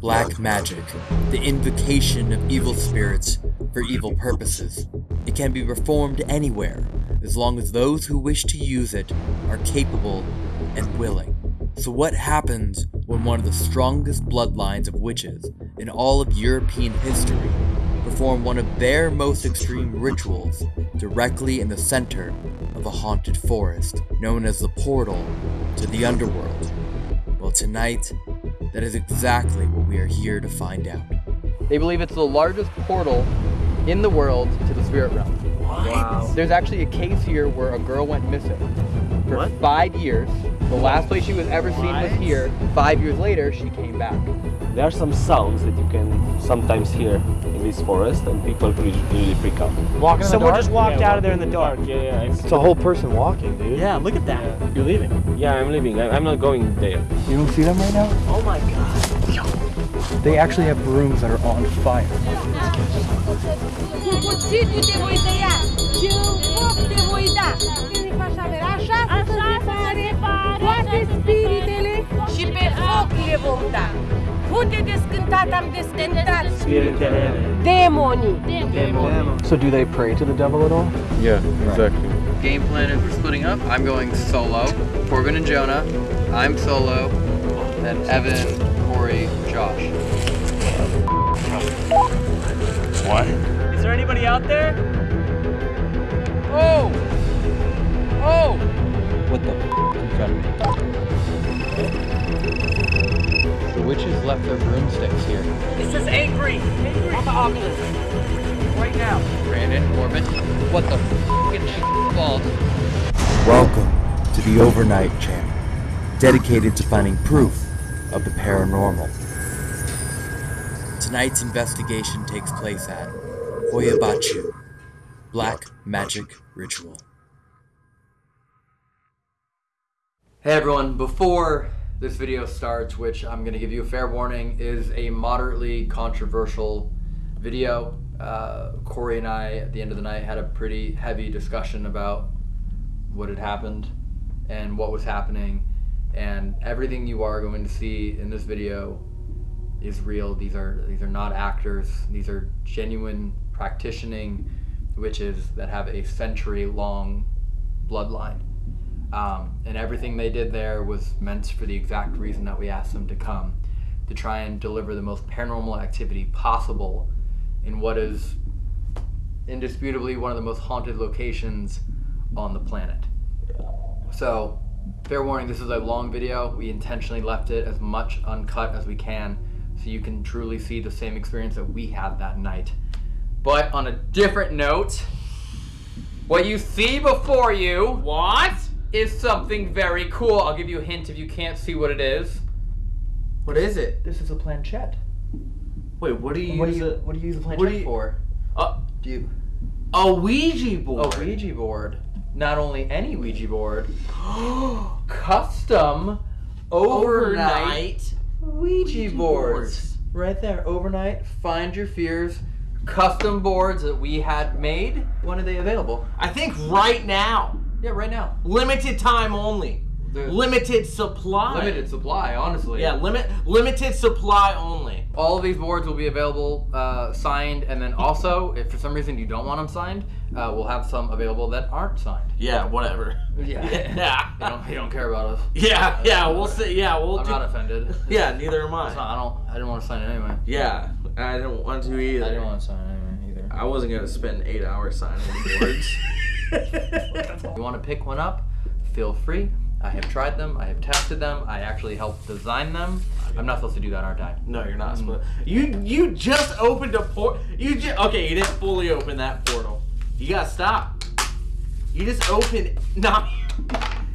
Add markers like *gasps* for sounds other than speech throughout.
Black magic, the invocation of evil spirits for evil purposes. It can be performed anywhere, as long as those who wish to use it are capable and willing. So, what happens when one of the strongest bloodlines of witches in all of European history perform one of their most extreme rituals directly in the center of a haunted forest known as the portal to the underworld? Well, tonight, that is exactly what we are here to find out. They believe it's the largest portal in the world to the spirit realm. Wow. There's actually a case here where a girl went missing for What? five years. The last place she was ever seen was here. Five years later, she came back. There are some sounds that you can sometimes hear in this forest, and people really, really freak out. Walking Someone just walked Yeah, out of there in the dark. Yeah, yeah. It's, It's a whole person walking, dude. Yeah, look at that. You're leaving. yeah, I'm leaving. I- I'm not going there. You don't see them right now? Oh my god. They actually have rooms that are on fire. Cu cuțitul te voi tăia și în foc te voi da. Când faci avere, așa, așa se pare toate spiritele și pe foc le vom da. Unde descântat am descântat demonii. So do they pray to the devil at all? Yeah, exactly. Game plan is we're splitting up. I'm going solo. Corbin and Jonah. I'm solo. And Evan, Corey, Josh. What? Is there anybody out there? Oh! Oh! What the f in front of me? The witches left their broomsticks here. This is angry. Angry. On the Oculus. Right now. Brandon, Corbin. What the f***ing sh- balls? Welcome to the Overnight Channel, dedicated to finding proof of the paranormal. Tonight's investigation takes place at Hoia Baciu, Black Magic Ritual. Hey everyone, before this video starts, which I'm going to give you a fair warning, is a moderately controversial video. Uh, Corey and I, at the end of the night, had a pretty heavy discussion about what had happened and what was happening. And everything you are going to see in this video is real. These are these are not actors. These are genuine practicing witches that have a century long bloodline. Um, and everything they did there was meant for the exact reason that we asked them to come to try and deliver the most paranormal activity possible in what is indisputably one of the most haunted locations on the planet. So, fair warning, this is a long video. We intentionally left it as much uncut as we can so you can truly see the same experience that we had that night. But on a different note, what you see before you What? Is something very cool. I'll give you a hint if you can't see what it is. What is it? This is a planchette. Wait, what do you What do you it? what do you use a what planchette do you- for? Uh, Do you a Ouija board. a Ouija board? Not only any Ouija board, *gasps* custom overnight, Ouija boards. Right there, overnight. Find your fears. Custom boards that we had made. When are they available? I think right now. Yeah, right now. Limited time only. The- Limited supply. Limited supply, honestly. Yeah, limit limited supply only. All of these boards will be available uh, signed, and then also, if for some reason you don't want them signed, uh, we'll have some available that aren't signed. Yeah, whatever. Yeah. *laughs* Yeah. you, don't, you don't care about us. Yeah, yeah, we'll see. Yeah, we'll I'm do. not offended. Yeah, neither am It's not- I. I don't. I didn't want to sign it anyway. Yeah, I didn't want to either. I didn't want to sign it anyway either. I wasn't gonna spend eight hours signing boards. *laughs* If you want to pick one up, feel free. I have tried them. I have tested them. I actually helped design them. I'm not supposed to do that, aren't I? no, you're not mm. supposed. You you just opened a port. You just okay. You didn't fully open that portal. You gotta stop. You just opened. Not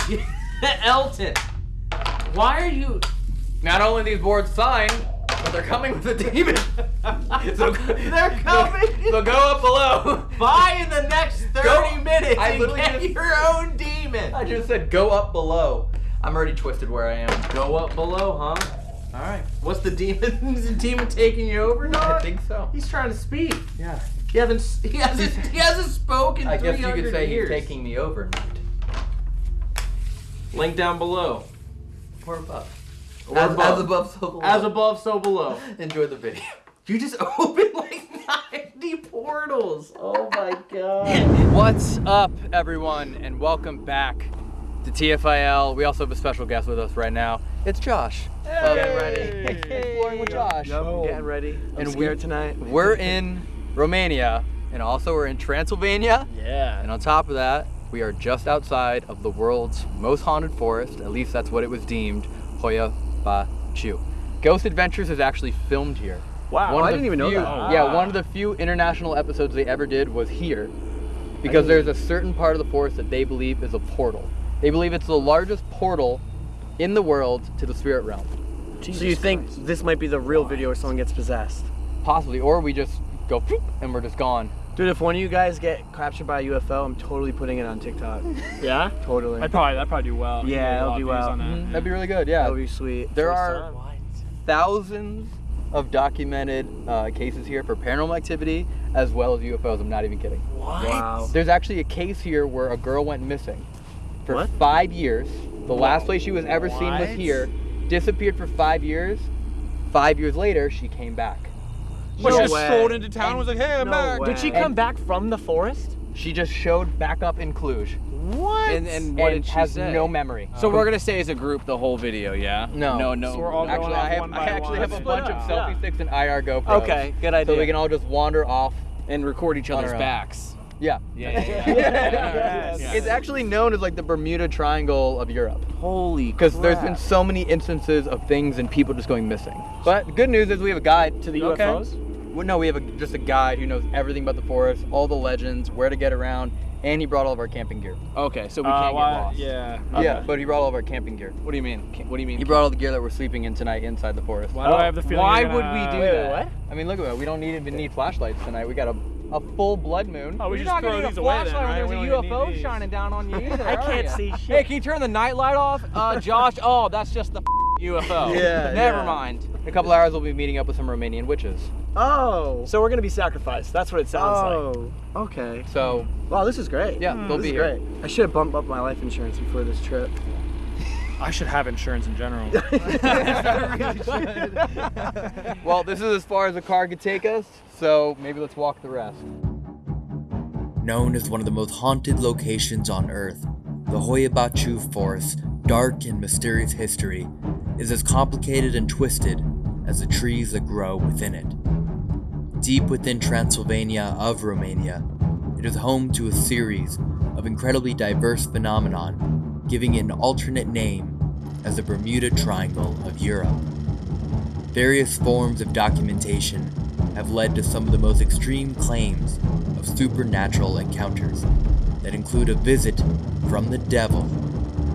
*laughs* Elton. Why are you? Not only these boards signed, but they're coming with a demon. *laughs* so They're *laughs* coming. So go up below. Buy in the next 30 Go- minutes I and literally get just- your own demon. I just said go up below. I'm already twisted where I am. Go up below, huh? All right. What's the demon? *laughs* Is the demon taking you over? No, I think so. He's trying to speak. Yeah. He hasn't. He hasn't. He hasn't spoken. I guess you could say years. he's taking me overnight. Link down below. Or above. Or As, above. as above, so below. As above, so below. *laughs* Enjoy the video. *laughs* You just *laughs* opened like 90 portals. Oh my god. What's up, everyone, and welcome back to TFIL. We also have a special guest with us right now. It's Josh. Um, Get ready. Exploring with Josh. Getting ready. I'm And we're tonight. We're in Romania, and also we're in Transylvania. Yeah. And on top of that, we are just outside of the world's most haunted forest. At least that's what it was deemed, Hoia Baciu. Ghost Adventures is actually filmed here. Wow, One I didn't even know few- that. Yeah, one of the few international episodes they ever did was here, because there's a certain part of the forest that they believe is a portal. They believe it's the largest portal in the world to the spirit realm, so you think this might be the real video where someone gets possessed? possibly, or we just go and we're just gone. Dude, if one of you guys get captured by a UFO, I'm totally putting it on TikTok. *laughs* Yeah? Totally. I'd probably that'd probably do well. Yeah, Get a it'll do well. on that. Mhm, That'd be really good. Yeah, That would be sweet. there First are time. thousands of documented uh, cases here for paranormal activity as well as UFOs. I'm not even kidding. Wow. There's actually a case here where a girl went missing for What? five years. The last place she was ever seen was What? here. Disappeared for five years. Five years later, she came back. But No she just way. strolled into town and was like, hey, I'm No back. way. Did she And- come back from the forest? She just showed back up in Cluj What? And, and what and did she has say? no memory. Uh, so we're gonna stay as a group the whole video, yeah? No. No, no. So we're all actually, going I off have, one I actually one. have a Split bunch of selfie Yeah. sticks and IR GoPros. Okay, good idea. So we can all just wander off. and record each other's backs. Yeah. Yeah, *laughs* yeah, yeah. *laughs* Yes. Yeah. It's actually known as like the Bermuda Triangle of Europe. Holy Because there's been so many instances of things and people just going missing. But good news is we have a guide to the Okay. UFOs? Well, no, we have a, just a guide who knows everything about the forest, all the legends, where to get around, and he brought all of our camping gear. Okay, so we Uh, can't why- get lost. Yeah. Yeah, but he brought all of our camping gear. What do you mean? What do you mean? He brought all the gear that we're sleeping in tonight inside the forest. Why do I have the feeling? Why you're would we do Wait, wait, that? what? I mean, look at that. We don't need even need flashlights tonight. We got a, a full blood moon. Oh, we You're just not gonna need a away then, flashlight right? when there's a UFO shining down on you *laughs* either. I can't ya? see shit. Hey, can you turn the night light off? Uh, Josh. Oh, that's just the *laughs* UFO. *laughs* Yeah, Never yeah. mind. In a couple hours, we'll be meeting up with some Romanian witches. Oh. So we're gonna be sacrificed. That's what it sounds like. Oh. Okay. So, Wow, this is great. yeah, they'll This be is here. great. I should have bumped up my life insurance before this trip. I should have insurance in general. *laughs* *laughs* Well, this is as far as the car could take us, so maybe let's walk the rest. Known as one of the most haunted locations on Earth, the Hoia Baciu Forest's dark and mysterious history is as complicated and twisted as the trees that grow within it. Deep within Transylvania of Romania, it is home to a series of incredibly diverse phenomenon, giving it an alternate name as the Bermuda Triangle of Europe. Various forms of documentation have led to some of the most extreme claims of supernatural encounters that include a visit from the devil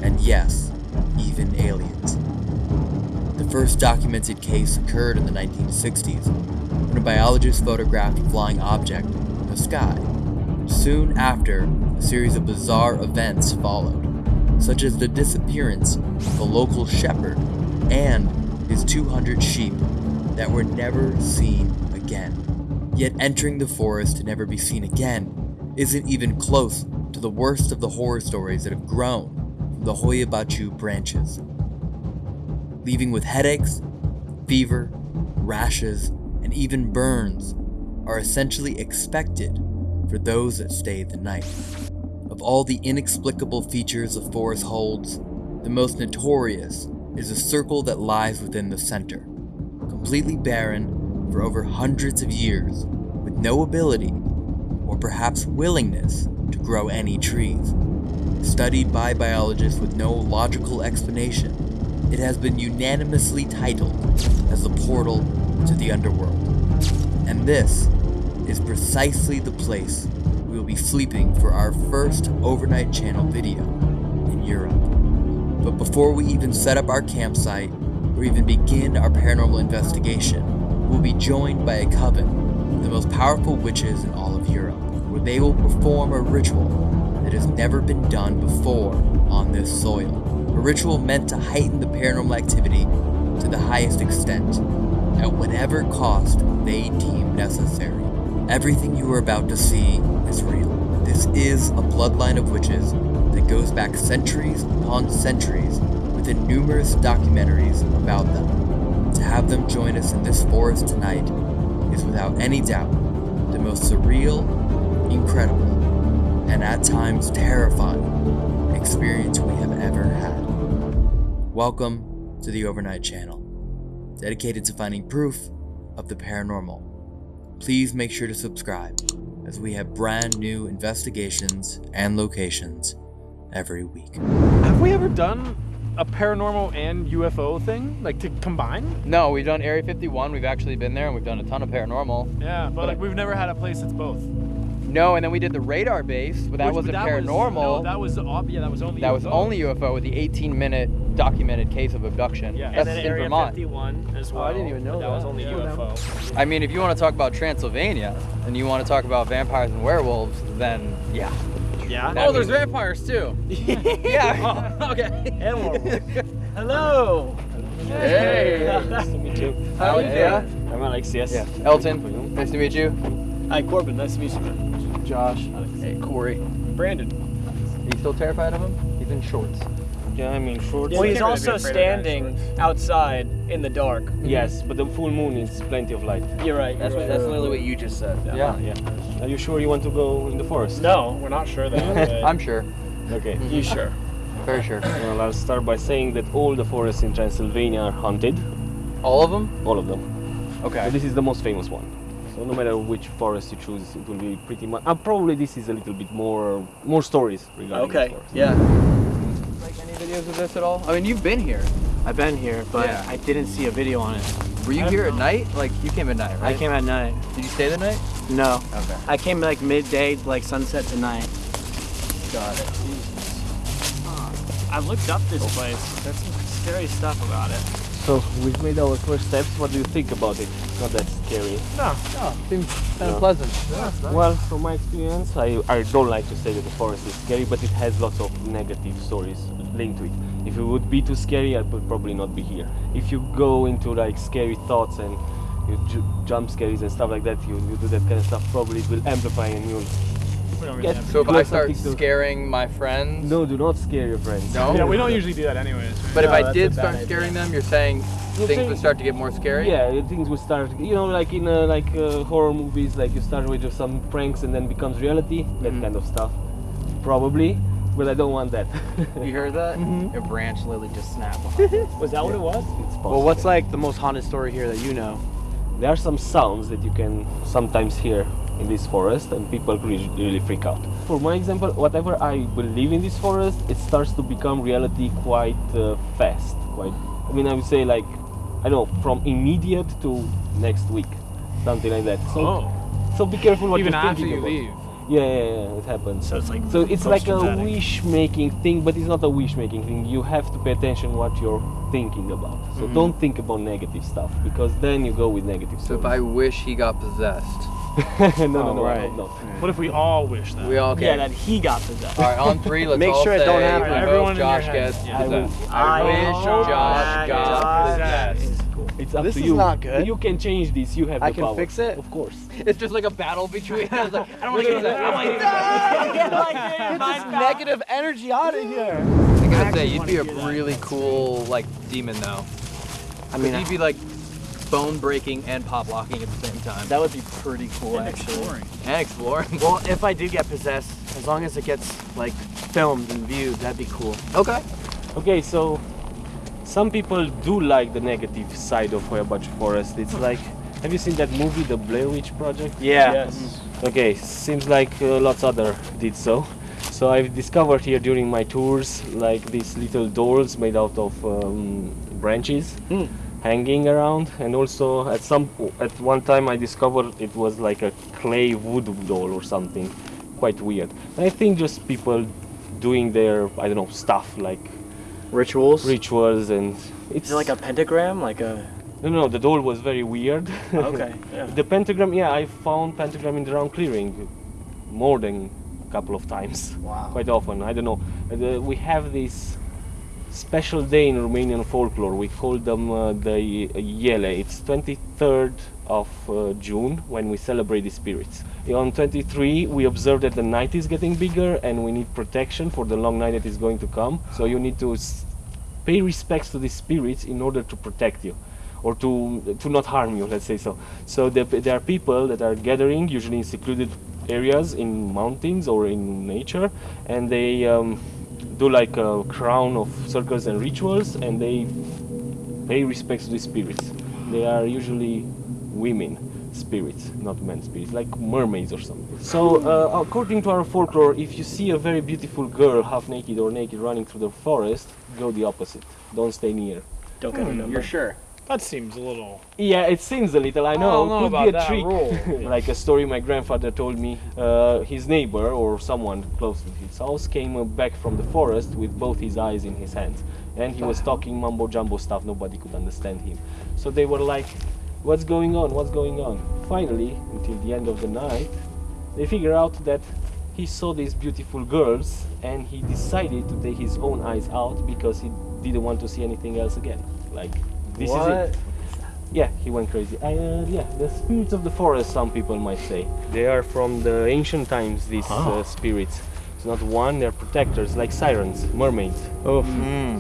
and, yes, even aliens. First documented case occurred in the 1960s when a biologist photographed a flying object in the sky. Soon after, a series of bizarre events followed, such as the disappearance of a local shepherd and his 200 sheep that were never seen again. Yet entering the forest to never be seen again isn't even close to the worst of the horror stories that have grown from the Hoia Baciu branches. Leaving with headaches, fever, rashes, and even burns are essentially expected for those that stay the night. Of all the inexplicable features the forest holds, the most notorious is a circle that lies within the center, completely barren for over hundreds of years, with no ability, or perhaps willingness, to grow any trees. Studied by biologists with no logical explanation, it has been unanimously titled as the portal to the underworld. And this is precisely the place we will be sleeping for our first overnight channel video in Europe. But before we even set up our campsite or even begin our paranormal investigation, we'll be joined by a coven of the most powerful witches in all of Europe, where they will perform a ritual that has never been done before on this soil. A ritual meant to heighten the paranormal activity to the highest extent, at whatever cost they deem necessary. Everything you are about to see is real. This is a bloodline of witches that goes back centuries upon centuries, within numerous documentaries about them. To have them join us in this forest tonight is without any doubt the most surreal, incredible, and at times terrifying experience we have ever had. Welcome to the Overnight Channel, dedicated to finding proof of the paranormal. Please make sure to subscribe as we have brand new investigations and locations every week. Have we ever done a paranormal and UFO thing, like to combine? No, we've done Area 51. We've actually been there and we've done a ton of paranormal. Yeah, but like we've never had a place that's both. No, and then we did the radar base, but that Which- wasn't that paranormal. no, that was ob- yeah, that was only that was UFO. only UFO with the 18 minute documented case of abduction. Yeah. That's And in Area Vermont. 51 as oh, well. I didn't even know but that. was only Yeah. UFO. I mean, if you want to talk about Transylvania and you want to talk about vampires and werewolves, then yeah. Yeah. Oh, there's vampires too. *laughs* yeah. *laughs* Oh, okay. And werewolves. *laughs* Hello. Hey. Nice to meet you. Alex, yeah. I'm Alex, yes. Yeah. Elton, nice to meet you. Hi, Corbin. Nice to meet you. Josh. Hey, Corey. Brandon. Are you still terrified of him? He's in shorts. Yeah, I mean shorts. Well, he's also be afraid of guys' standing outside in the dark. Yes, but the full moon is plenty of light. You're right. That's you're what, right. that's literally what you just said. Yeah. Yeah. Are you sure you want to go in the forest? No, we're not sure that. *laughs* I'm sure. Okay. you mhm. sure? Very sure. Well, I'll start by saying that all the forests in Transylvania are haunted. All of them? All of them. But Okay. this is the most famous one. So no matter which forest you choose, it will be pretty much. Uh, probably this is a little bit more more stories regarding Okay. the forest. Yeah. Like any videos of this at all? I mean, you've been here. I've been here, but Yeah. I didn't see a video on it. Were you here at night? Like you came at night, right? I came at night. Did you stay the night? No. Okay. I came like midday, like sunset to night. Got it. I looked up this place. There's some scary stuff about it. So we've made our first steps. What do you think about it? Not that scary. No. no. Seems kind Yeah. of pleasant. Well, from my experience, I, I don't like to say that the forest is scary, but it has lots of negative stories linked to it. If it would be too scary, I would probably not be here. If you go into like scary thoughts and you ju- jump scares and stuff like that, you, you do that kind of stuff, probably it will amplify and you'll We don't really get. So if I start scaring my friends, No, do not scare your friends. No? Yeah, we don't usually do that anyways. But if I did a bad start idea. scaring them, you're saying You're things saying- would start to get more scary? Yeah, things would start. You know, like in uh, like uh, horror movies, like you start with just some pranks and then becomes reality, that Mhm. kind of stuff. Probably, but I don't want that. You heard that? *laughs* A branch literally just snapped. *laughs* Was that what it was? It's possible. well, what's like the most haunted story here that you know? There are some sounds that you can sometimes hear in this forest, and people really, really freak out. For my example, whatever I believe in this forest, it starts to become reality quite uh, fast. Quite, I mean, I would say like, I don't know, from immediate to next week, something like that. So, Oh. so be careful what Even you're thinking after thinking you about. leave. Yeah, yeah, yeah, it happens. So it's like. So it's like a wish-making thing, but it's not a wish-making thing. You have to pay attention what you're thinking about. So Mm-hmm. don't think about negative stuff because then you go with negative stuff. So if. I wish he got possessed. *laughs* no, no, Oh, no, right. no, no. What if we all wish that? We all okay. Yeah, that he got possessed. All right, on three, let's Make all sure it don't happen. we Alright, hope everyone in Josh your gets Yeah. I will- possessed. I wish Josh that got got possessed. possessed. It's up This to is not good. You can change this. You have I the can fix it? Of course. *laughs* It's just like a battle between *laughs* us. Like, I don't want to get that. I don't want to. Get this negative energy out of here. I gotta say, you'd be a really cool like demon though. I mean, you'd be like bone breaking and pop locking at the same time. that would be pretty cool, actually. Exploring. and exploring. *laughs* Well, if I do get possessed, as long as it gets like filmed and viewed, that'd be cool. okay. Okay, so some people do like the negative side of Hoia Baciu Forest. It's like, have you seen that movie, The Blair Witch Project? Yeah. Yes. Okay, seems like uh, lots other did so. So I've discovered here during my tours like these little dolls made out of um, branches Hmm. Hanging around, and also at some at one time I discovered it was like a clay wood doll or something, quite weird. And I think just people doing their I don't know stuff like Rituals. rituals and it's Is it like a pentagram? Like a. no no the doll was very weird. Okay. Yeah. *laughs* The pentagram, yeah, I found pentagram in the round clearing more than a couple of times. Wow. Quite often, I don't know. Uh, we have this special day in Romanian folklore. We call them uh, the Iele. It's 23rd of uh, June when we celebrate the spirits. On 23, we observe that the night is getting bigger and we need protection for the long night that is going to come. So you need to pay respects to the spirits in order to protect you or to to not harm you let's say so so there, there are people that are gathering usually in secluded areas in mountains or in nature and they um, do like a crown of circles and rituals and they pay respects to the spirits. They are usually women spirits not men spirits like mermaids or something. So uh, according to our folklore if you see a very beautiful girl half naked or naked running through the forest go the opposite. Don't stay near. Don't get a number. You're sure? That seems a little. yeah, it seems a little. I know. don't know Could be a trick. *laughs* like a story my grandfather told me. Uh, his neighbor or someone close to his house came back from the forest with both his eyes in his hands, and he was talking mumbo jumbo stuff. Nobody could understand him. So they were like, "What's going on? What's going on?" Finally, until the end of the night, they figure out that he saw these beautiful girls, and he decided to take his own eyes out because he didn't want to see anything else again. Like this is it. Yeah, he went crazy. Uh, yeah, the spirits of the forest, some people might say. They are from the ancient times, these uh, spirits. It's not one, they're protectors, like sirens, mermaids. Oh,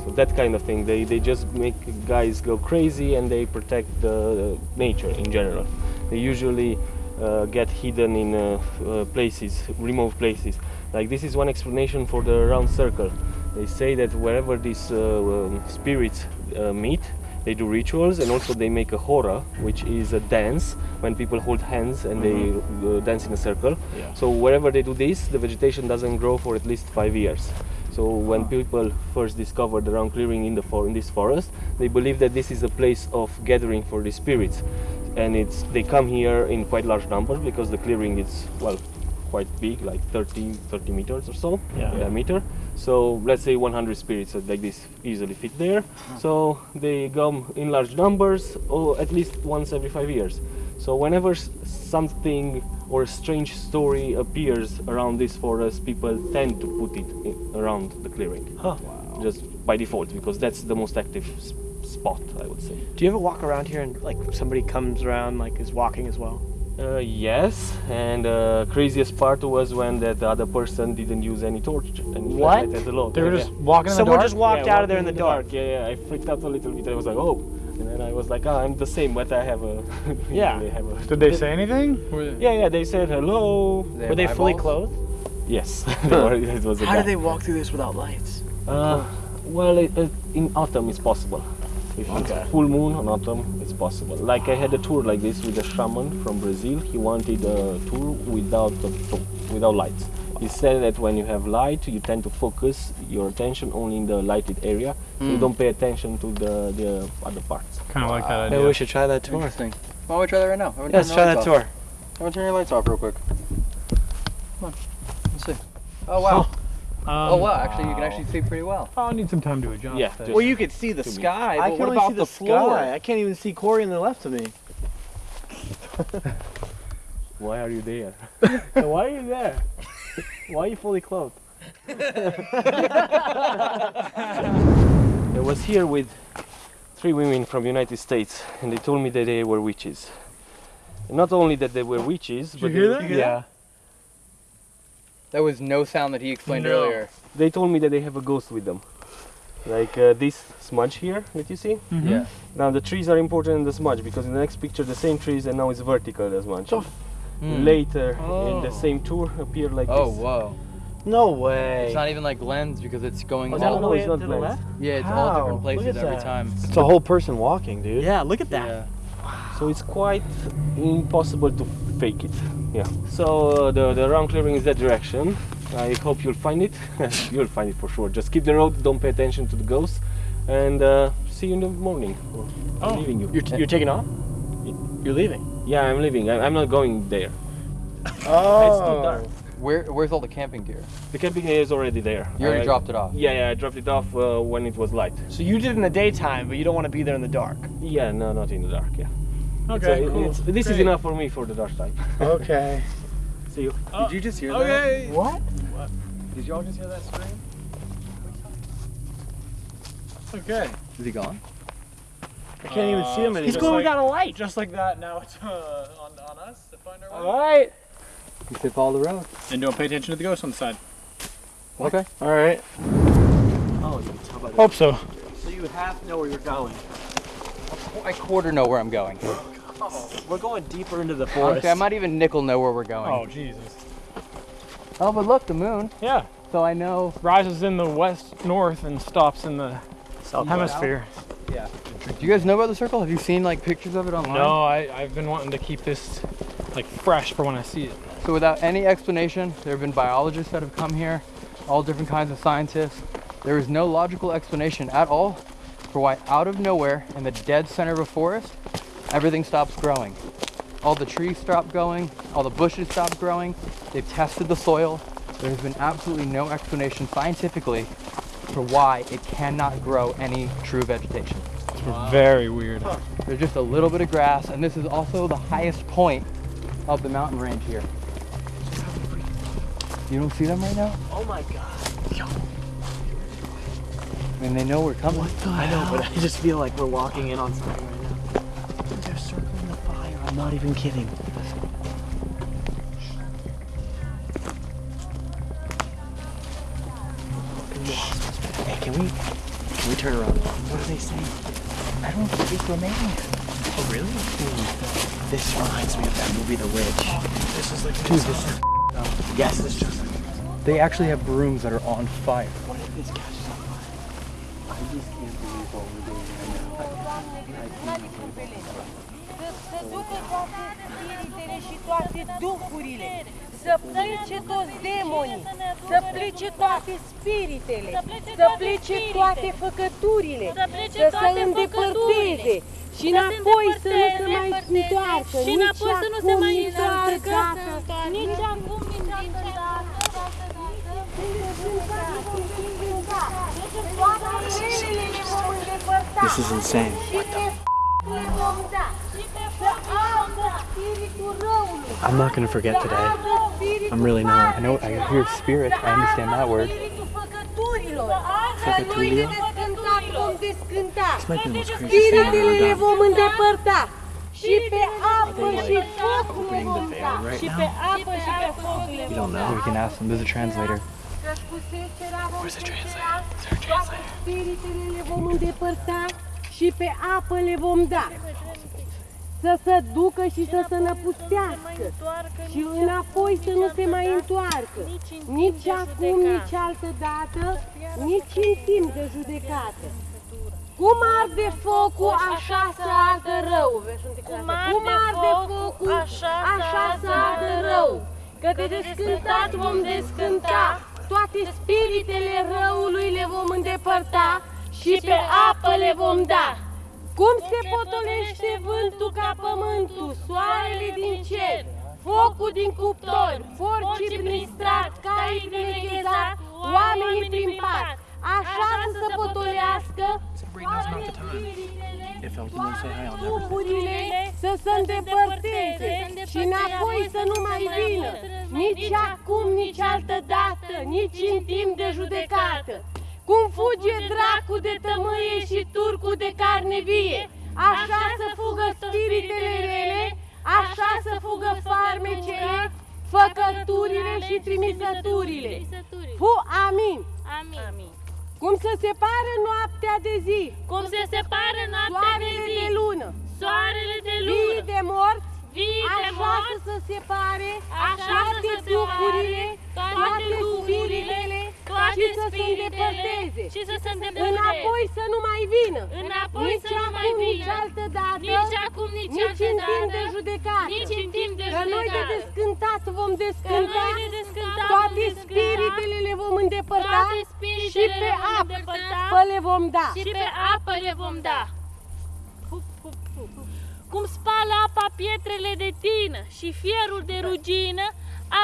So that kind of thing. They, they just make guys go crazy and they protect the nature in general. They usually uh, get hidden in uh, uh, places, remote places. Like this is one explanation for the round circle. They say that wherever these uh, um, spirits uh, meet, they do rituals and also they make a hora, which is a dance when people hold hands and they uh, dance in a circle. Yeah. So wherever they do this, the vegetation doesn't grow for at least five years. So when people first discovered the round clearing in the for in this forest, they believe that this is a place of gathering for the spirits, and it's they come here in quite large numbers because the clearing is well quite big, like 30, 30 meters or so Yeah. diameter. So let's say 100 spirits like this easily fit there. Ah. So they come in large numbers, or at least once every five years. So whenever something or a strange story appears around this forest, people tend to put it in, around the clearing. Huh. Just by default, because that's the most active spot, I would say. Do you ever walk around here and like somebody comes around like is walking as well? Uh, yes, and uh, craziest part was when that other person didn't use any torch and What? flashlight at all. They were Yeah, just yeah. walking in the Someone dark. just walked Yeah, out of there in walking the dark. Yeah, yeah. I freaked out a little bit. I was like, oh, and then I was like, ah, I'm the same, but I have a. *laughs* Yeah. they have a. Did they *laughs* say anything? Yeah, yeah. They said hello. Were they fully clothed? Yes. *laughs* were, it was How guy. do they walk through this without lights? Uh, well, it, it, in autumn it's possible. If it's Okay. full moon on autumn, it's possible. Like I had a tour like this with a shaman from Brazil. He wanted a tour without the, without lights. He said that when you have light, you tend to focus your attention only in the lighted area, so you hmm. don't pay attention to the, the other parts. Kind of like that Maybe idea. we should try that tour. Interesting. Why don't we try that right now? Yeah, let's try the that lights tour. off. Everyone turn your lights off real quick. Come on. Let's see. Oh, wow. Oh, wow. Actually, you can actually see pretty well. Oh, I'll need some time to adjust. Yeah, just- Well, you could see the To me. sky, I can what only about see the, the floor? sky. I can't even see Corey on the left of me. *laughs* Why are you there? *laughs* Why are you there? Why are you fully clothed? *laughs* I was here with three women from United States, and they told me that they were witches. And not only that they were witches, but hear they, that? Yeah. That was no sound that he explained No. earlier. they told me that they have a ghost with them. Like uh, this smudge here that you see. Yeah. Now the trees are important in the smudge because in the next picture the same trees and now it's vertical the smudge. Hmm. Later in the Oh. same tour appear like this. Oh, this. whoa. No way. It's not even like lens because it's going Oh, all is that No, no, it's up not to the lens. left? Yeah, it's all different places every time. It's a whole person walking, dude. Yeah, look at that. Yeah. So it's quite impossible to fake it. Yeah. So uh, the the round clearing is that direction. I hope you'll find it. *laughs* you'll find it for sure. Just keep the road. Don't pay attention to the ghosts, and uh, see you in the morning. Or I'm Oh. leaving you. You're, t- you're taking off? You're leaving? Yeah, I'm leaving. I, I'm not going there. *laughs* Oh. It's too dark. Where, where's all the camping gear? The camping gear is already there. You already I- dropped it off. Yeah, yeah. I dropped it off uh, when it was light. So you did it in the daytime, but you don't want to be there in the dark. Yeah, no, not in the dark. Yeah. It's, Okay, uh, cool. it's- this is enough for me for the dark time. *laughs* Okay. See you. Did you just hear Okay. What? that? Did y'all just hear that scream? Okay. Is he gone? I can't even see him Uh, anymore. He's going without a light. Just like that, now it's uh, on, on us to find our way. Alright. You should follow the road. And don't pay attention to the ghost on the side. Okay. Alright. Hope so. So you half know where you're going. I quarter know where I'm going. We're going deeper into the forest. Okay, I might even nickel know where we're going. Oh Jesus. Oh, but look, the moon. Yeah. So I know. Rises in the west north and stops in the south hemisphere. Yeah. Do you guys know about the circle? Have you seen like pictures of it online? No, I, I've been wanting to keep this like fresh for when I see it. So without any explanation, there have been biologists that have come here, all different kinds of scientists. There is no logical explanation at all for why out of nowhere in the dead center of a forest, everything stops growing. All the trees stop growing, all the bushes stop growing. They've tested the soil. There has been absolutely no explanation scientifically for why it cannot grow any true vegetation. It's very weird. There's just a little bit of grass, and this is also the highest point of the mountain range here. You don't see them right now? Oh my god. I mean, they know we're coming. I know, but I just feel like we're walking in on something I'm not even kidding. Hey, can we can we turn around? What are they saying? I don't speak Romanian. Oh really? This reminds me of that movie The Witch. This is like Dude, this is Yes, this is just They actually have brooms that are on fire. What if this catches on fire? Toate duhurile, să plece toți demonii, să plece toate spiritele, să plece toate făcăturile, să se îndepărteze și înapoi să nu se mai întoarcă, și înapoi să nu se mai nici întoarcă, acum, nici acum, nici niciodată. This is insane. I'm not gonna forget today. I'm really not. I know, I hear spirit, I understand that word. Făcăturile vom descânta. This might be the most crazy thing I've ever done. Și pe apă și foc le vom the da. veil right Și now? pe apă și pe foc le We don't know. We can ask them. There's a translator. Where's the translator? Spiritele le vom îndepărta și pe apă le vom da. Să se ducă și să se năpustească. Și înapoi să nu se mai întoarcă. Nici acum, nici altă dată, nici în timp de judecată. Cum arde focul, așa să ardă rău. Cum arde focul, așa să ardă rău. Că de descântat vom descânta, toate spiritele răului le vom îndepărta și pe apă le vom da. Cum se potolește vântul ca pământul, soarele din cer, focul din cuptor, forcii prin strat, caii prin nechezat, oamenii prin pat, așa să se potolească toate spiritele, If I was gonna say hi, I'll never say Duhurile să se îndepărteze și înapoi să nu mai vină, nici acum, nici altă dată, nici în timp de judecată. Cum fuge dracu de tămâie și turcu de carne vie, așa să fugă spiritele rele, așa să fugă farmecele, făcăturile și trimisăturile. Fu amin. Amin. Cum se separă noaptea de zi, Cum se separă noaptea de soarele zi, de lună, soarele de vii lună, de morți, vii de așa morți, să se separe așa toate să se duhurile, separe toate toate duhurile, spiritele toate și să se spiritele îndepărteze. și să se îndepărteze. Înapoi să nu mai vină. Înapoi nici să nu acum, mai vină. nici altă dată. Nici acum, nici nici altă în timp dată. de judecată. Nici în timp de Că noi de judecată. descântat vom Că descânta. noi de descântat toate vom descânta, spiritele le vom îndepărta. toate spiritele și pe le vom apă îndepărta, le vom da. și pe apă le vom da. Cum spală apa pietrele de tină și fierul de rugină,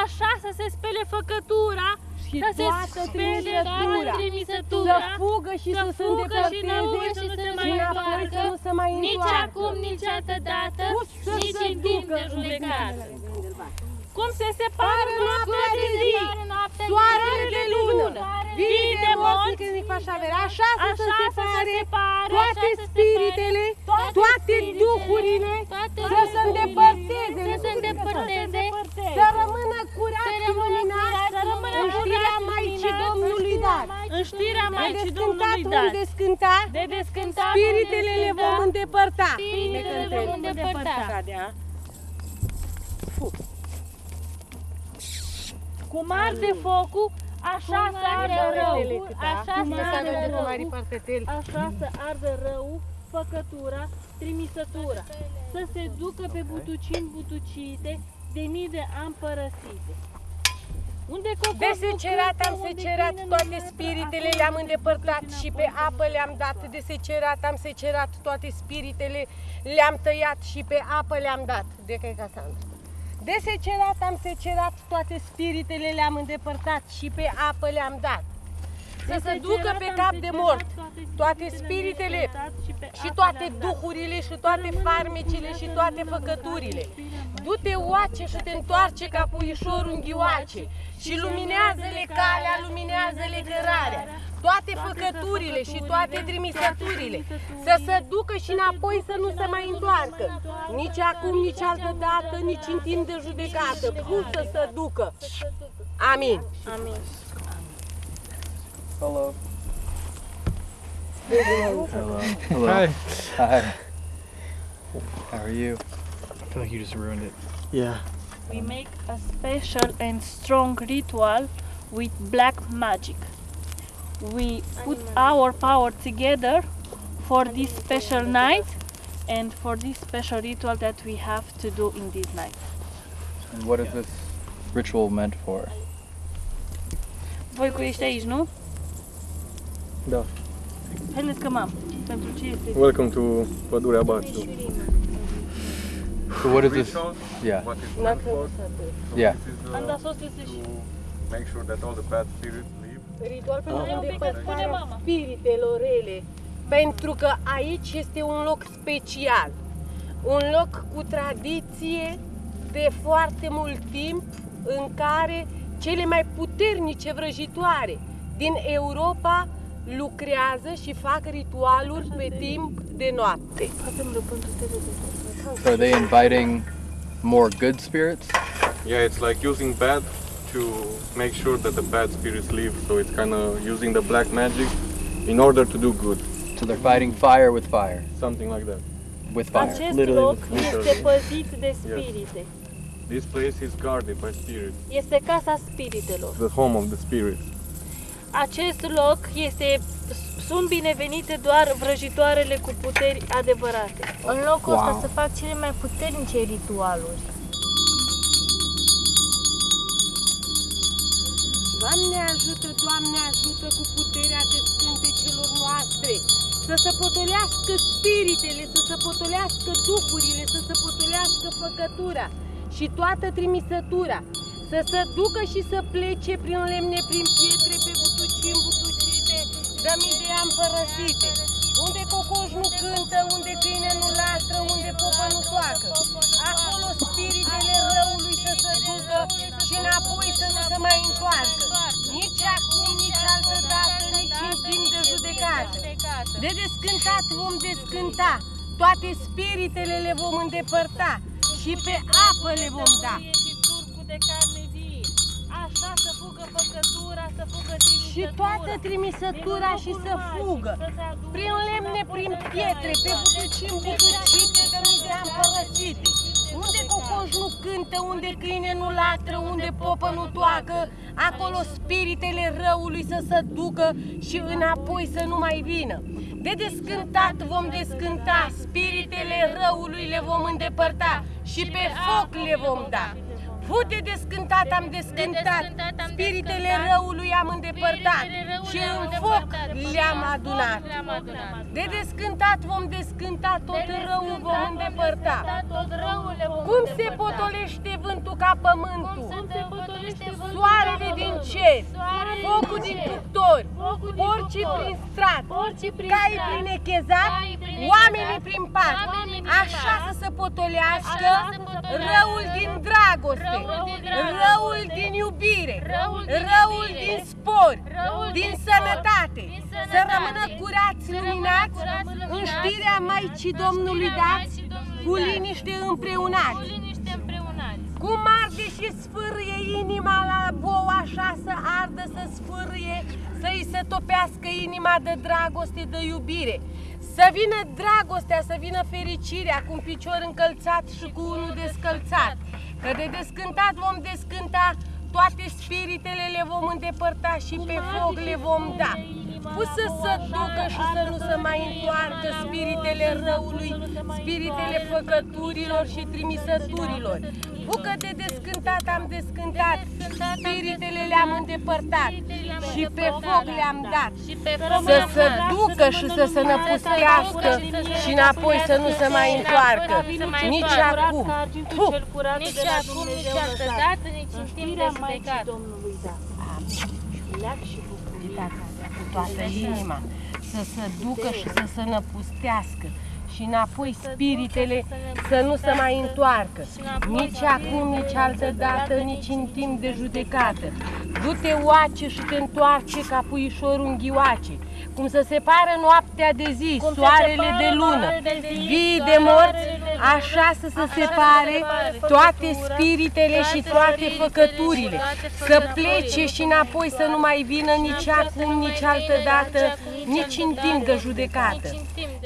așa să se spele făcătura, Și să se toată spele trimisătura. toată trimisătura, Să fugă și să, se fugă și îndepărteze înăuntru să se mai și înapoi întoarcă, să nu se mai nici întoarcă. acum, nici altă dată, Să nici se în timp ducă de judecată. În Cum se separă noaptea de zi, Soarele de lună, vii de morți, morți, când îi faci avere, așa să se Așa să se separe separe, toate așa să se spiritele, toate toate spiritele, duhurile, toate să se duhurile, îndepărteze, să se îndepărteze, să rămână curat și luminat să rămână în știrea curat și Maicii luminat, Domnului Dan. în știrea De Maicii descântat Domnului vom Dan. descânta descânta, de descântat, spiritele de le vom descântat, îndepărta. spiritele Ne le cântăm. vom îndepărta. Așa, de a. Cum arde focul, așa să ardă rău. Așa Cum să să ardă avem de rău. mari parte tel. Așa să ardă rău, făcătura, trimisătura. Să se ducă pe butucini butucite, de mii de ani părăsite. Unde cocos De nu secerat am cântă, unde secerat câine nu toate lăsă, spiritele, acolo le-am nu îndepărtat ducă și înapoi. pe apă le-am dat. De secerat am secerat toate spiritele, le-am tăiat și pe apă le-am dat. De că e Casandra. De secerat am secerat toate spiritele, le-am îndepărtat și pe apă le-am dat. Să se ducă pe cap de mort toate spiritele și toate duhurile și toate farmecile și toate făcăturile. Du-te oace și te întoarce ca puișorul în ghioace și luminează-le calea, luminează-le cărarea. Toate făcăturile și toate trimisăturile să se ducă și înapoi să nu se mai întoarcă. Nici acum, nici altă dată, nici în timp de judecată. Cum să se ducă? Amin. Amin. Hello. Hello. Hello. Hi. Hi. How are you? I feel like you just ruined it. Yeah. We make a special and strong ritual with black magic. We put our power together for this special night and for this special ritual that we have to do in this night. And what is this ritual meant for? Voi cu ești aici, nu? Da. Haideți că mam. Pentru ce este? Welcome to Pădurea Baciu. So what is this? Yeah. Yeah. Am dat sos este și... make sure that all the bad spirits leave. Ritual pentru Ah. îndepărtarea spiritelor rele. Pentru că aici este un loc special. Un loc cu tradiție de foarte mult timp în care cele mai puternice vrăjitoare din Europa lucrează și fac ritualuri pe timp de noapte. So are they inviting more good spirits? Yeah, it's like using bad to make sure that the bad spirits leave. So it's kind of using the black magic in order to do good. So they're fighting fire with fire. Something like that. With fire. Acest loc este păzit de spirite. This place is guarded by spirits. Este casa spiritelor. The home of the spirits. Acest loc este sunt binevenite doar vrăjitoarele cu puteri adevărate. În locul ăsta Wow. se fac cele mai puternice ritualuri. Doamne ajută, Doamne ajută cu puterea de celor noastre. Să se potolească spiritele, să se potolească duhurile, să se potolească făcătura și toată trimisătura, să se ducă și să plece prin lemne, prin pietre, pe butucini butucite, de mii de ani părăsite, unde cocoș nu cântă, unde câine nu latră, unde popă nu toacă. Acolo spiritele răului să se ducă și înapoi să nu se mai întoarcă. Nici acum, nici altă dată, nici în timp de judecată. De descântat vom descânta, toate spiritele le vom îndepărta și pe apă le vom da. Și turcul de carne vie. Așa să fugă păcătura, să fugă Și toată trimisătura și să fugă, prin lemne, prin pietre, pe butucini butucite, de mii de ani părăsite. Unde cocoș nu cântă, unde câine nu latră, unde popă nu toacă, acolo spiritele răului să se ducă și înapoi să nu mai vină. De descântat vom descânta, spiritele răului le vom îndepărta și pe foc le vom da. Fu de descântat am descântat, spiritele răului am îndepărtat și în foc le-am adunat. De descântat vom descânta, tot răul vom îndepărta. Cum se potolește vântul ca pământul? Soarele din cer, focul din cuptori, porcii prin strat, cai prin echezat, oamenii prin pat. Așa să se potolească răul din dragoste, răul din iubire, răul din spor, din sănătate, să rămână curați, luminați, în știrea Maicii Domnului dați, cu liniște împreunați. Cum arde și sfârâie inima la bou, așa să ardă să sfârâie, să-i se topească inima de dragoste, de iubire. Să vină dragostea, să vină fericirea cu un picior încălțat și cu unul descălțat. Că de descântat vom descânta, toate spiritele le vom îndepărta și pe foc le vom da. Pus să se ducă și să nu se mai întoarcă spiritele răului, spiritele făcăturilor și trimisăturilor. Bucă de descântat am descântat, spiritele le-am îndepărtat și pe foc le-am dat. Să se ducă și să se năpustească și înapoi să nu se mai întoarcă. Nici acum. Puh! Nici acum, nici altă dată, nici în timp de judecat. Leac și bucuritatea cu toată inima, să se ducă și să se năpustească și înapoi spiritele să nu se mai întoarcă, nici acum, nici altă dată, nici în timp de judecată. Du-te oace și te întoarce ca puișorul în ghioace, cum să separă noaptea de zi, soarele de lună, vii de morți, așa să se separe toate spiritele și toate făcăturile, să plece și înapoi să nu mai vină nici acum, nici altă dată, nici în timp de judecată.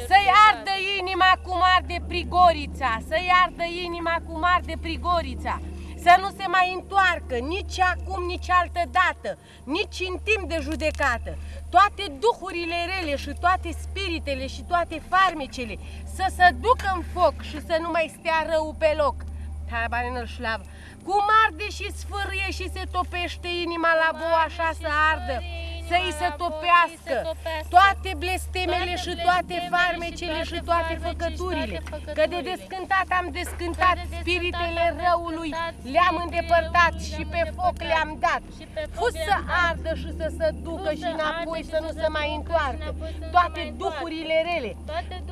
Să-i ardă inima cum arde prigorița, să-i ardă inima cum arde prigorița, să nu se mai întoarcă nici acum, nici altă dată, nici în timp de judecată. Toate duhurile rele și toate spiritele și toate farmecele să se ducă în foc și să nu mai stea rău pe loc. Habanel șlav. Cum arde și sfârâie și se topește inima la bo așa să ardă să-i se topească toate blestemele și toate farmecele și toate făcăturile. Că de descântat am descântat spiritele răului, le-am îndepărtat și pe foc le-am dat. Fus să ardă și să se ducă și înapoi să nu se mai întoarcă. Toate duhurile rele.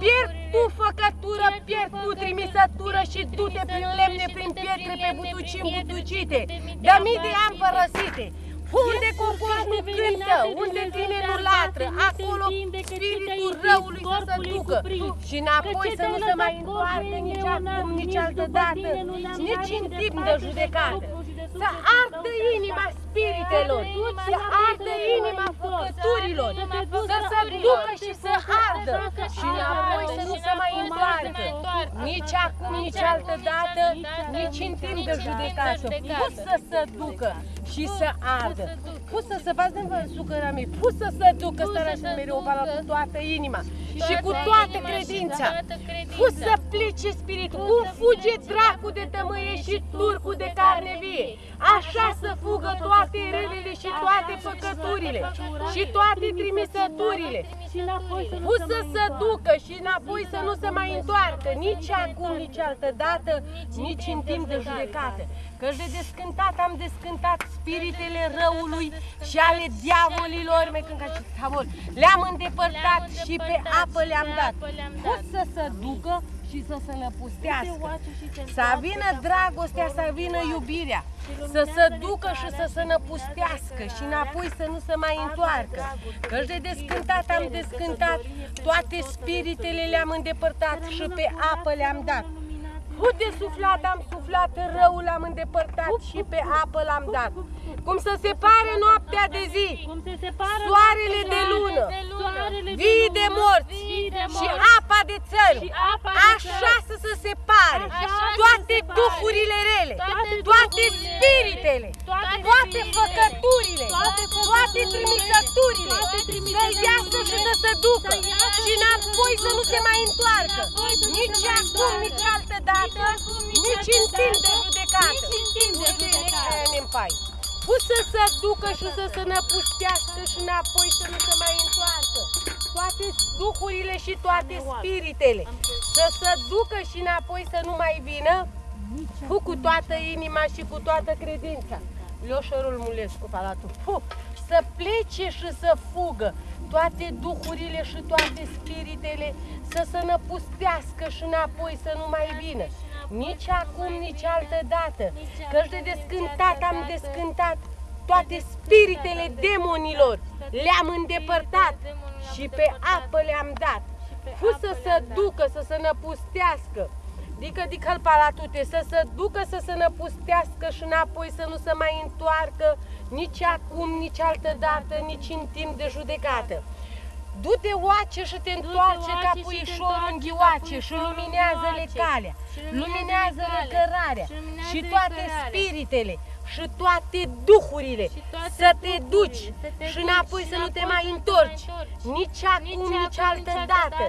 Pierd tu făcătură, pierd tu trimisătură și du-te prin lemne, prin pietre, pe butuci butucite. De mii de ani părăsite. Unde cocoș nu cântă, unde tine nu latră, acolo spiritul răului să se ducă. și înapoi să nu se mai întoarcă nici acum, nici altă dată, nici în timp de judecată. Să ardă inima spiritelor, să ardă inima făcăturilor, să se ducă și să ardă. și înapoi să nu se mai întoarcă, nici acum, nici altă dată, nici în timp de judecată. Pus să se ducă și să ardă. Pus să se vadă în sucăra mea, pus să se ducă starea și mereu cu toată inima. Și cu toată credința. Pus să plice spiritul, cum fuge dracu de tămâie și turcu de carne vie. Așa să fugă toate relele și toate făcăturile și toate trimisăturile. Pus să se ducă și înapoi să nu se mai întoarcă, nici acum, nici altă dată, nici în timp de judecată. Că de descântat am descântat spiritele răului și ale diavolilor, le-am îndepărtat și pe apă le-am dat. Pus să se ducă și să se năpustească. Să vină dragostea, să vină iubirea, să se ducă și să se năpustească și înapoi să nu se mai întoarcă. Că de descântat am descântat, toate spiritele le-am îndepărtat și pe apă le-am dat. Cu de suflat am suflat, răul l-am îndepărtat și pe apă l-am dat. Cum să separe noaptea de zi, soarele de lună, vii de morți. Și apa de țări, așa să se separe. Toate duhurile rele, toate spiritele, toate făcăturile, toate trimisăturile, să iasă și să se ducă. Și înapoi să nu se mai întoarcă, nici acum, nici altă dată, nici în timp de judecată. Nici în timp de judecată. Pus să se ducă și să se năpustească și înapoi să nu se mai întoarcă. Toate duhurile și toate spiritele. Să se ducă și înapoi să nu mai vină Fu cu toată inima și cu toată credința. Leoșorul Mulescu, Palatul. Fu, să plece și să fugă toate duhurile și toate spiritele să se năpustească și înapoi să nu mai vină. Nici acum, nici altă dată, căci de descântat am descântat toate spiritele demonilor, le-am îndepărtat și pe apă le-am dat. Fu să se ducă, să se năpustească Dică dic palatute, să se ducă să se năpustească și înapoi să nu se mai întoarcă nici acum, nici altă dată, nici în timp de judecată. Du-te oace și te întoarce ca puișor în ghioace și luminează-le calea, luminează-le cărarea și toate spiritele și toate duhurile. Să te duci și înapoi să nu te mai întorci, nici acum, nici altă dată,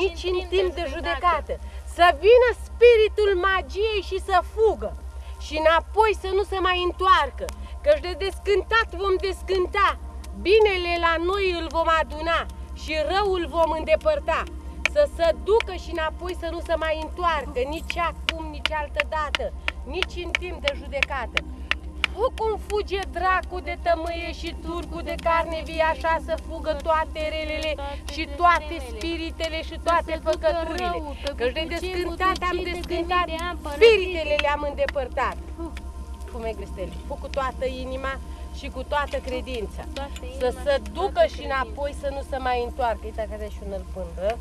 nici în timp de judecată. Să vină spiritul magiei și să fugă. Și înapoi să nu se mai întoarcă, căci de descântat vom descânta, binele la noi îl vom aduna și răul vom îndepărta. Să se ducă și înapoi să nu se mai întoarcă, nici acum, nici altă dată, nici în timp de judecată. O cum fuge dracu de tămâie și turcu de carne vie, așa să fugă toate relele și toate spiritele și toate făcăturile. Căci de descântat am descântat, spiritele le-am îndepărtat. Fume gristele, fu cu toată inima și cu toată credința. Să se ducă și înapoi să nu se mai întoarcă. Uite că și un pândă.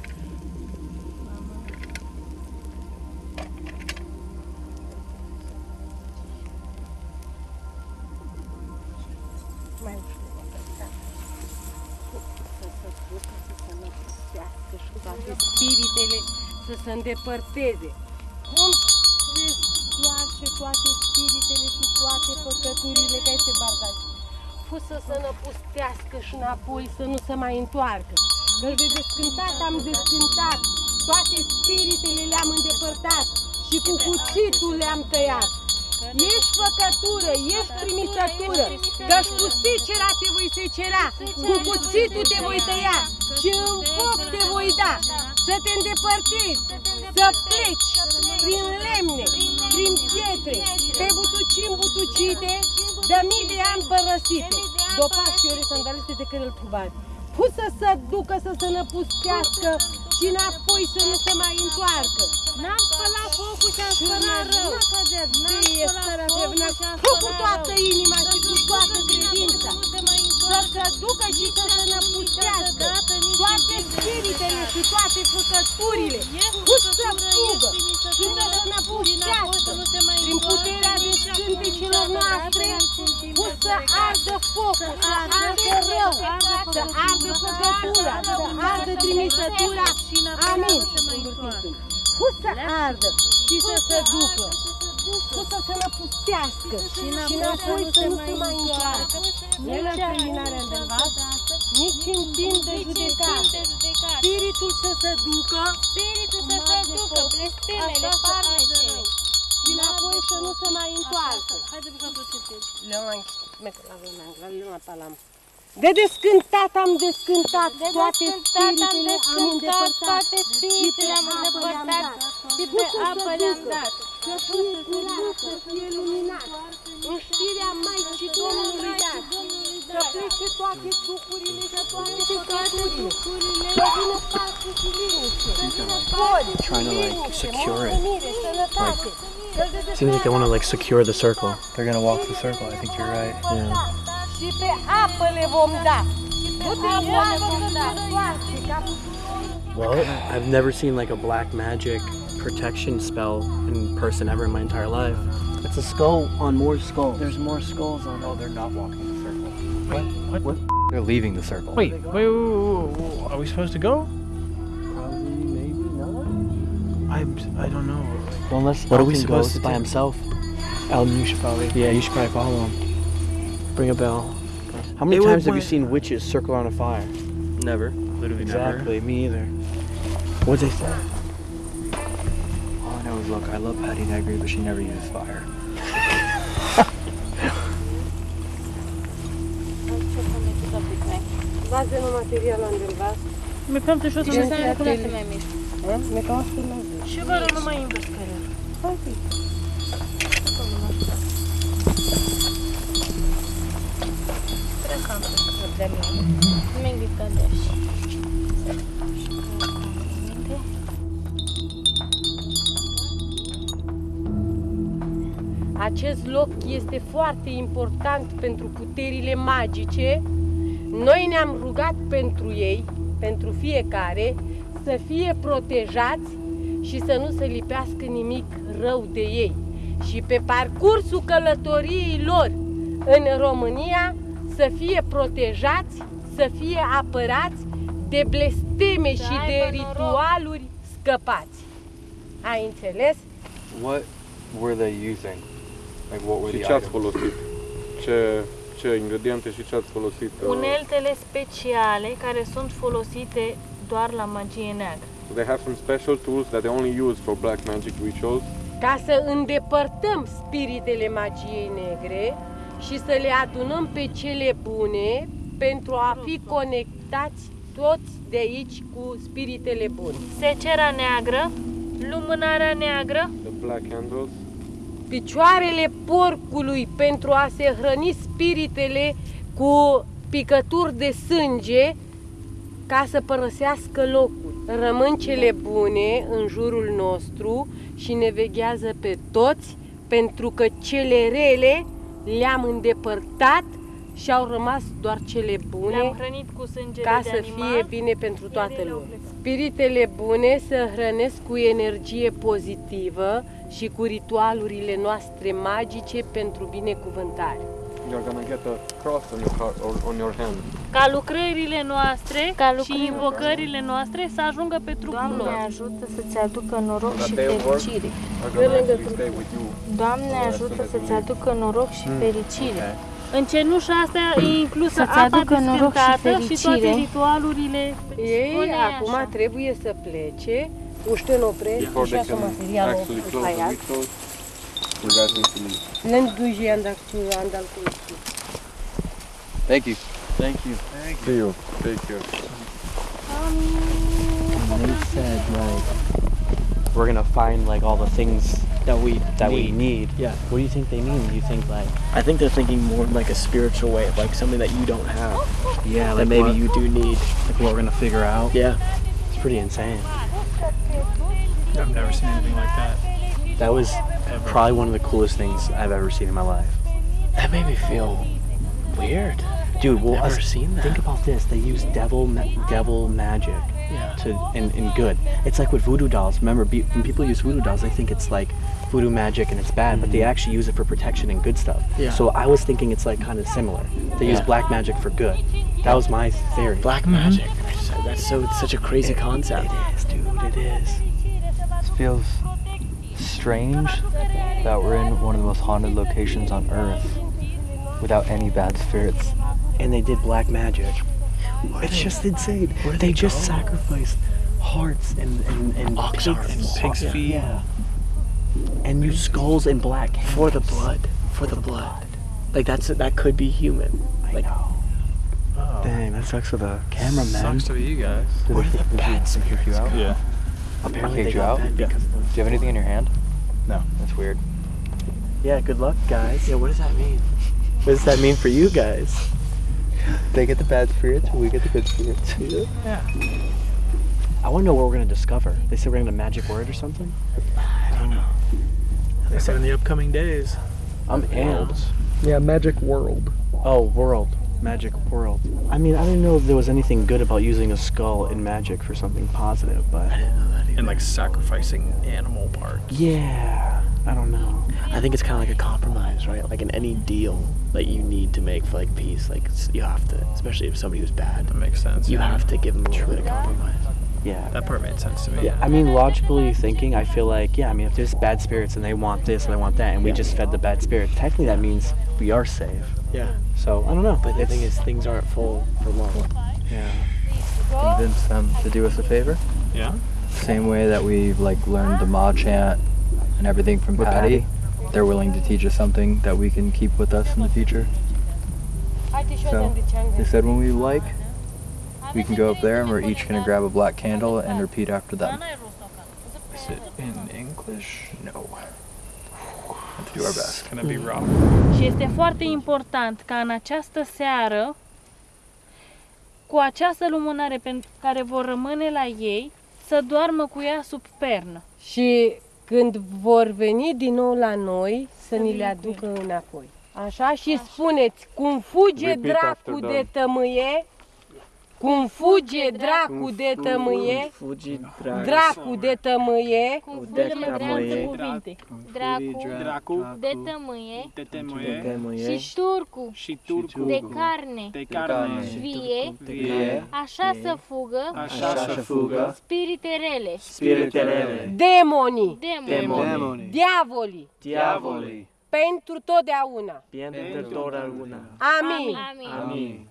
mai ușor. Da. Să se ducă, să se năpustească și toate spiritele să se îndepărteze. Cum se stoarce toate spiritele și toate păcăturile ca este bardaj. Fu să se năpustească și înapoi să nu se mai întoarcă. Căci de descântat am descântat, toate spiritele le-am îndepărtat și cu cuțitul le-am tăiat. Ești făcătură, ești trimisătură, căci cu secera te voi secera, cu cuțitul te voi tăia și în foc te voi da, să te îndepărtezi, să pleci prin lemne, prin pietre, pe butucii butucite, de mii de ani părăsite, dopași și ori sandaliste de care îl trubați. Pus să se ducă, să se năpustească și înapoi să nu se mai întoarcă. N-am spălat focul și am spălat rău. Fie starea de vână, cu toată inima și cu toată credința. Să se ducă și să se năpustească toate spiritele și toate făcăturile. Cu să fugă și să se năpustească prin puterea de scântecilor noastre. Cu să ardă focul, să ardă rău, să ardă făcătura, să ardă trimisătura. Amin. Cu să ardă și să se ducă. Cu să se năpustească și înapoi să nu se mai întoarcă. Nu în terminarea de vas, nici în timp de judecată. Spiritul să se ducă, Spiritul să se ducă, blestemele, farmecele. și înapoi să nu se mai întoarcă. Haide bucăm procesul. Le-am De descântat am descântat De toate descântat am spiritele am descântat, îndepărtat. toate spiritele am îndepărtat. și pe apă le-am dat. Să fie curat, să fie luminat, în știrea Maicii Domnului dat, să plece toate duhurile și toate păcăturile, să vină pace și liniște, Boli, Trying to, like, liniște, mulțumire, sănătate, Seems like they want to like secure the circle. They're gonna walk the circle. I think you're right. Yeah. și să Well, I've never seen like a black magic protection spell in person ever in my entire life. It's a skull on more skulls. There's more skulls on. Oh, they're not walking the circle. What? What? What? They're leaving the circle. Wait, wait, wait, wait, wait, Are we supposed to go? Probably, maybe not. I, I don't know. Well, unless What are we supposed goes to by do? himself. Elton, you should probably. Yeah, you should probably follow him. Bring a bell. How many It times have you seen witches circle around a fire? Never. Literally never. Exactly, me either. What'd they say? Never. All I know is, look, I love Patti Negri, but she never uses fire. Bază nu material undeva. Mi cam te știu să Gen mă ceea cu ce- mai mici. Ha? Me ca asta mai zi. Și Acest loc este foarte important pentru puterile magice. Noi ne-am rugat pentru ei, pentru fiecare, să fie protejați și să nu se lipească nimic rău de ei. Și pe parcursul călătoriei lor în România să fie protejați, să fie apărați de blesteme și de ritualuri scăpați. Ai înțeles? What were they using? Like what were Și the ce ați items? folosit? Ce, ce ingrediente și ce ați folosit? uh, Uneltele speciale care sunt folosite doar la magie neagră. So they have some special tools that they only use for black magic rituals. ca să îndepărtăm spiritele magiei negre și să le adunăm pe cele bune pentru a fi conectați toți de aici cu spiritele bune. Secera neagră, lumânarea neagră, The black candles. Picioarele porcului pentru a se hrăni spiritele cu picături de sânge ca să părăsească locul. Rămân cele bune în jurul nostru și ne veghează pe toți pentru că cele rele le-am îndepărtat și au rămas doar cele bune le-am hrănit cu sângele ca de să animal. fie bine pentru toată ele au lumea. plecat. Spiritele bune se hrănesc cu energie pozitivă și cu ritualurile noastre magice pentru binecuvântare. You're gonna get a cross on your heart or on your hand. Ca lucrările noastre Ca și lucrările invocările noastre să ajungă pe trupul Doamne lor. ajută să-ți aducă noroc That și they work fericire. are gonna actually stay with you. Doamne ajută să-ți aducă noroc și fericire. În cenușa asta e inclusă Să-ți apa aducă noroc și descântată și, toate fericire. ritualurile. Ei Spune acum așa. trebuie să plece, uște în opresc Before și they așa can materialul actually close the aia. rituals, you guys need to leave. Lând duji andal cu andal cu Thank you. Thank you. See you. Take care. They said like we're gonna find like all the things that we that we need. Yeah. What do you think they mean? Do you think like I think they're thinking more like a spiritual way of like something that you don't have. yeah, that like maybe what- you do need. like what we're gonna figure out? Yeah. It's pretty insane. I've never seen anything like that. That was probably one of the coolest things I've ever seen in my life. That made me feel weird. Dude, well, Never us- seen that. think about this. They use devil ma- devil magic Yeah. to in, in good. It's like with voodoo dolls. Remember, be, when people use voodoo dolls, they think it's like voodoo magic and it's bad, but they actually use it for protection and good stuff. Mm-hmm. Yeah. So I was thinking it's like kind of similar. They use black magic for good. That was my theory. Black magic. That's so it's such a crazy concept. It is, dude. It is. This feels strange that we're in one of the most haunted locations on earth without any bad spirits. And they did black magic. It's just insane. Where they, they just go? sacrificed hearts and and, and Ox pigs hearts. And pig's Yeah, feet. Yeah. And use skulls and black For the blood. For the blood. Like that's that could be human. Like Oh. Dang, that sucks for the cameraman. Sucks to be you guys. Where Did the bats kick you out? Yeah. Apparently Kicked they you got out? Yeah. because of- Do you have anything in your hand? No. That's weird. Yeah, good luck, guys. Yeah, what does that mean? What does that mean for you guys? They get the bad spirits, we get the good spirits. Yeah. I want to know what we're gonna discover. They said we're gonna magic word or something. I don't know. They said in the upcoming days. I'm in. Yeah, magic world. Oh, world. Magic world. I mean, I didn't know if there was anything good about using a skull in magic for something positive, but And like sacrificing animal parts. yeah, I don't know. I think it's kind of like a compromise, right? Like in any deal that you need to make for like peace, like you have to, especially if somebody who's bad, That makes sense. you yeah. have to give them a little bit of compromise. Yeah. That part made sense to me. Yeah, I mean, logically thinking, I feel like, yeah, I mean, if there's bad spirits and they want this and they want that, and we Yeah. just fed the bad spirit, technically that means we are safe. Yeah. So, I don't know. But the thing is, things aren't full for long. yeah. Convince them to do us a favor. Yeah. Same way that we've like learned the Ma chant and everything from With Patti. They're willing to teach us something that we can keep with us in the future. So they said when we like, we can go up there and we're each gonna grab a black candle and repeat after them. Is it in English? No. Have to do our best. It's gonna be rough. Și este foarte important ca în această seară, cu această lumânare pe care vor rămâne la ei, să doarmă cu ea sub pernă. Și când vor veni din nou la noi, să ni le aducă înapoi. Așa? Și spuneți, cum fuge Repeat after dracu them. de tămâie, Cum fuge dracu de tămâie, Fugi dracu de tămâie, Cum de fuge tămâie. cuvinte. Dracu, Dracu de tămâie. de și temoie turcu și turcu de carne. De carne. vie, vie, așa să fugă așa să fugă spirite rele, Spiritele. demonii, demoni, demoni, diavolii, Diavoli. pentru totdeauna. Pentru totdeauna. Amin. Amin. Amin.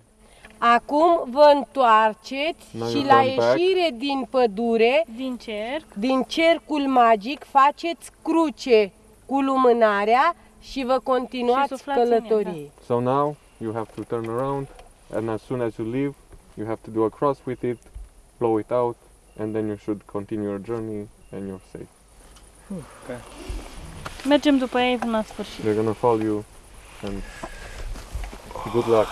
Acum vă întoarceți Now și you la turn back. ieșire din pădure, Din cerc, din cercul magic, faceți cruce cu lumânarea și vă Și continuați suflați în ea, călătorie. So now you have to turn around, and as soon as you leave, you have to do a cross with it, blow it out, and then you should continue your journey, and you're safe. mergem după ei până la sfârșit. They're gonna follow you, and good luck.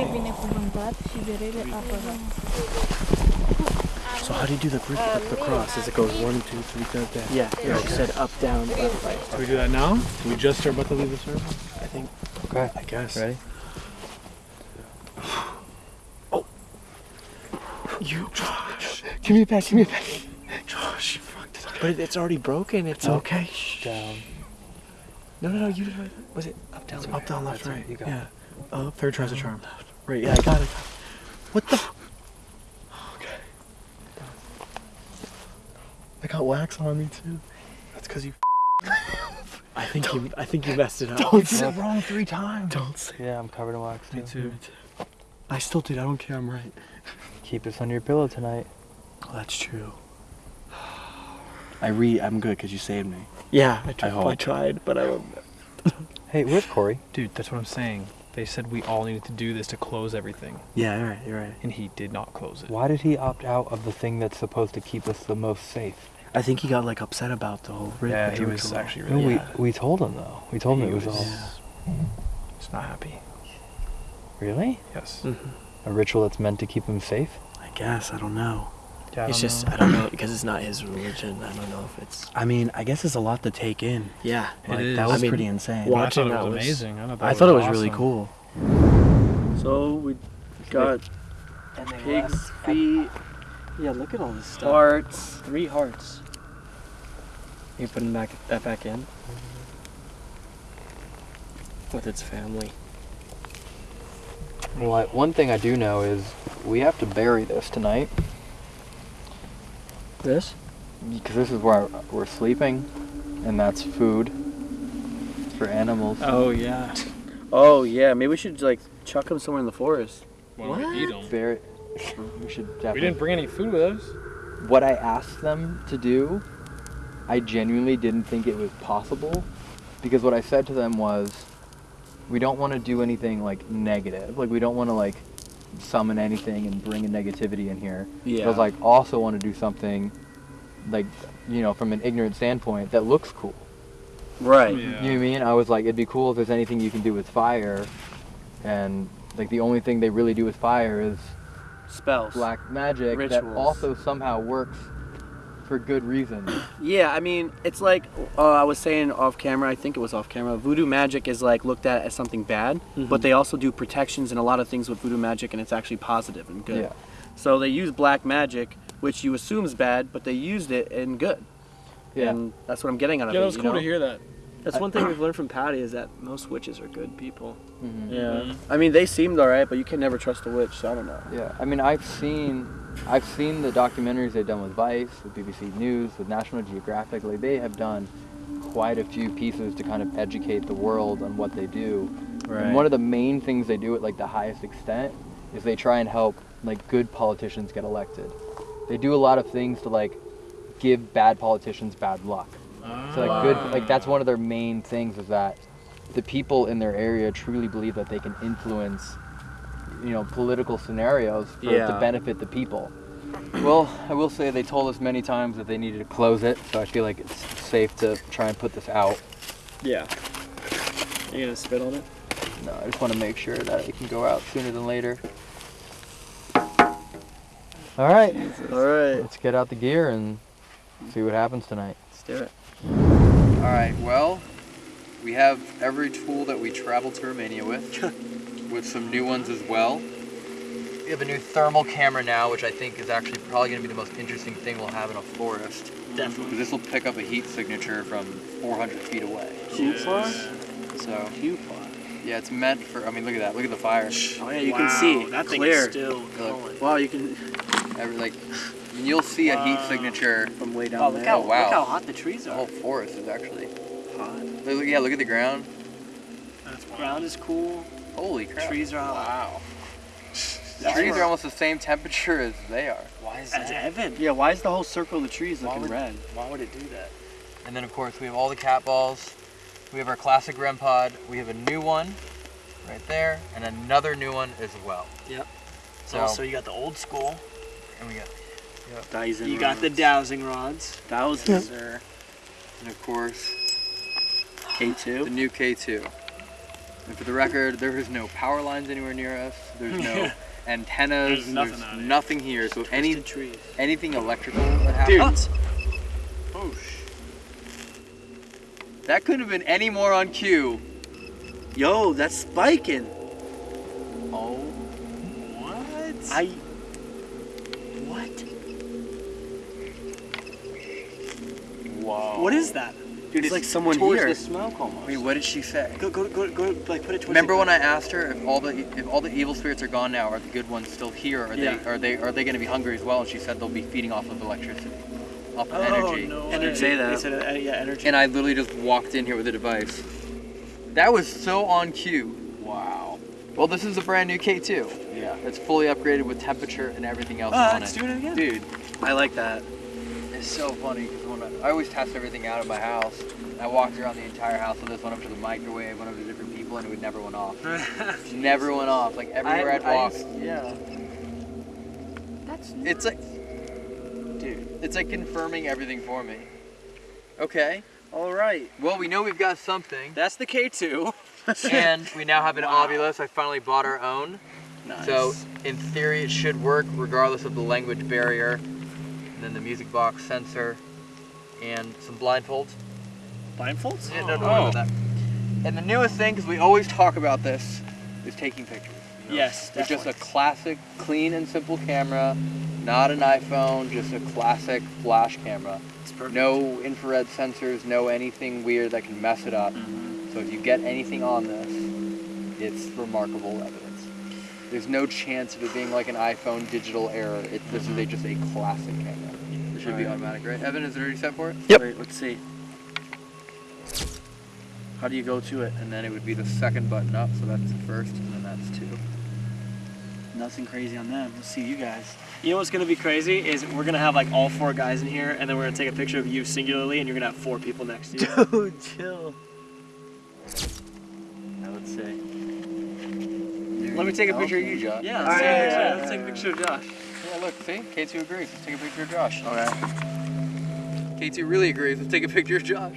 E binecuvântat și de rele apărat. So how do you do the, gr- the, the cross? As it goes one, two, three, go there. Yeah, yeah. You said up, down, up, right. Do we do that now? Do we just are about to leave the service? I think. Okay. I guess. Ready? Oh. You, Josh. Give me a back. Give me a back. Josh, you fucked it up. But it's already broken. It's okay. Down. No, no, no. You did right. Was it up, down, Up, down, left, That's right. You got yeah. It. Up, Third tries a charm. right. Yeah, I got it. What the? Okay. I got wax on me too. That's because you *laughs* I think you. I think you messed it up. don't say wrong three times. Don't say. Yeah, I'm covered in wax Me too. Me too. I still did. I don't care. I'm right. Keep this under your pillow tonight. Oh, that's true. I re. I'm good because you saved me. Yeah, I, tried, I, hope. tried, but I. Hey, where's Corey? Dude, that's what I'm saying. They said we all needed to do this to close everything, Yeah, you're right. You're right. and he did not close it. Why did he opt out of the thing that's supposed to keep us the most safe? I think he got like upset about the whole. ri- Yeah, he was ritual. actually No, really. we we told him though. We told him He it was, was- all. He's not happy. Really? Yes. Mhm. A ritual that's meant to keep him safe? I guess I don't know. Yeah, it's just know. I don't know because it's not his religion. I don't know if it's. I mean, I guess it's a lot to take in. Yeah, like, is. that was I mean, pretty insane. Well, I thought it was amazing. I thought I thought it was really cool. So we got pig's feet. Yeah, look at all this stuff. Hearts. Three hearts. You putting back that back in with its family. Well, I, one thing I do know is we have to bury this tonight. This? Because this is where we're sleeping, and that's food for animals. Oh yeah. Oh yeah. Maybe we should like chuck them somewhere in the forest. Why don't we eat 'em? Bury. We should definitely. We didn't bring any food with us. what I asked them to do, I genuinely didn't think it was possible because what I said to them was we don't want to do anything like negative. Like we don't want to like summon anything and bring a negativity in here. But I was like also want to do something like you know from an ignorant standpoint that looks cool. Right. You know what I mean? I was like it'd be cool if there's anything you can do with fire and like the only thing they really do with fire is Spells. black magic Rituals. that also somehow works for good reason. Yeah, I mean, it's like uh, I was saying off camera. I think it was off camera. Voodoo magic is like looked at as something bad, but they also do protections and a lot of things with voodoo magic, and it's actually positive and good. Yeah. So they use black magic, which you assume is bad, but they used it in good. Yeah. And that's what I'm getting out of Yeah, it. that was you cool to hear that. That's one thing we've learned from Patti is that most witches are good people. Mhm. Yeah. I mean, they seemed alright, but you can never trust a witch, so I don't know. Yeah, I mean, I've seen, I've seen the documentaries they've done with Vice, with BBC News, with National Geographic. Like they have done quite a few pieces to kind of educate the world on what they do. Right. And one of the main things they do at like the highest extent is they try and help like good politicians get elected. They do a lot of things to like give bad politicians bad luck. So like good, ah. like that's one of their main things is that the people in their area truly believe that they can influence, you know, political scenarios for, Yeah. to benefit the people. Well, I will say they told us many times that they needed to close it, so I feel like it's safe to try and put this out. Yeah. You gonna spit on it? No, I just want to make sure that it can go out sooner than later. All right, Alright. let's get out the gear and see what happens tonight. Let's do it. All right, well, we have every tool that we traveled to Romania with, *laughs* with some new ones as well. We have a new thermal camera now, which I think is actually probably going to be the most interesting thing we'll have in a forest. Definitely. This will pick up a heat signature from 400 feet away. Coupon? So, Coupon. yeah, it's meant for, I mean, look at that. Look at the fire. Oh yeah, you Wow, can see that thing clear. is still Look, Wow, you can every, like, I mean, you'll see a heat Wow. signature. from way down Oh, look there. how Oh, wow. look how hot the trees The are. whole forest is actually. hot. Look, yeah, look at the ground. That's wild. Ground is cool. Holy crap. Trees are hot. Wow. *laughs* The trees are almost the same temperature as they are. Why is That's heaven. Yeah, why is the whole circle of the trees Why looking would- red? Why would it do that? And then of course we have all the cat balls. We have our classic REM pod. We have a new one right there, and another new one as well. Yep. So, Also, you got the old school. and we got dowsing You got the rods. dowsing rods. Thousands. sir, and of course K2. The new K2. And for the record, there is no power lines anywhere near us. There's no *laughs* antennas. There's nothing there's out here. nothing here. So any trees. anything electrical that happens. Oh, That couldn't have been any more on cue. Yo, that's spiking. Oh. what? I. What? Wow. What is that? Dude, it's like someone towards here. the smoke almost. Wait, what did she say? Go, go, go, go, like put it towards Remember when I asked her if all the if all the evil spirits are gone now, are the good ones still here? Are Yeah. they are they are they going to be hungry as well? And she said they'll be feeding off of electricity, off of Oh, energy. no energy. say that. They said, uh, yeah, energy. And I literally just walked in here with a device. That was so on cue. Wow. Well, this is a brand new K2. yeah. It's fully upgraded with temperature and everything else Ah, on it's it. doing it again. Dude, I like that. it's so funny because when I, I always test everything out of my house. I walked around the entire house with this, went up to the microwave, went up to different people, and it would never went off. *laughs* never went off. Like everywhere I, would walk. yeah. That's it's like, dude, it's like confirming everything for me. Okay. All right. Well, we know we've got something, That's the K2. *laughs* and we now have an Wow. I finally bought our own. Nice. So, in theory, it should work regardless of the language barrier. And then the music box sensor, and some blindfolds. Blindfolds? Yeah, no, don't that. And the newest thing, because we always talk about this, is taking pictures. Yes, With just a classic, clean and simple camera, not an iPhone, just a classic flash camera. It's perfect. No infrared sensors, no anything weird that can mess it up. Mm-hmm. So if you get anything on this, it's remarkable evidence. There's no chance of it being like an iPhone digital error. It, this is a, just a classic camera. It should be Alright. automatic, right? Evan, is it already set for it? Yep. Wait, let's see. How do you go to it? And then it would be the second button up, so that's the first, and then that's two. Nothing crazy on them. Let's see you guys. You know what's gonna be crazy is we're gonna have like all four guys in here, and then we're gonna take a picture of you singularly, and you're gonna have four people next to you. *laughs* Dude, chill. Now let's see. Let me take a picture of you, Josh. Yeah, All let's, right, take, a yeah, yeah, let's take a picture of Josh. Yeah, look, see? K2 agrees. Let's take a picture of Josh. Okay. K2 really agrees. Let's take a picture of Josh.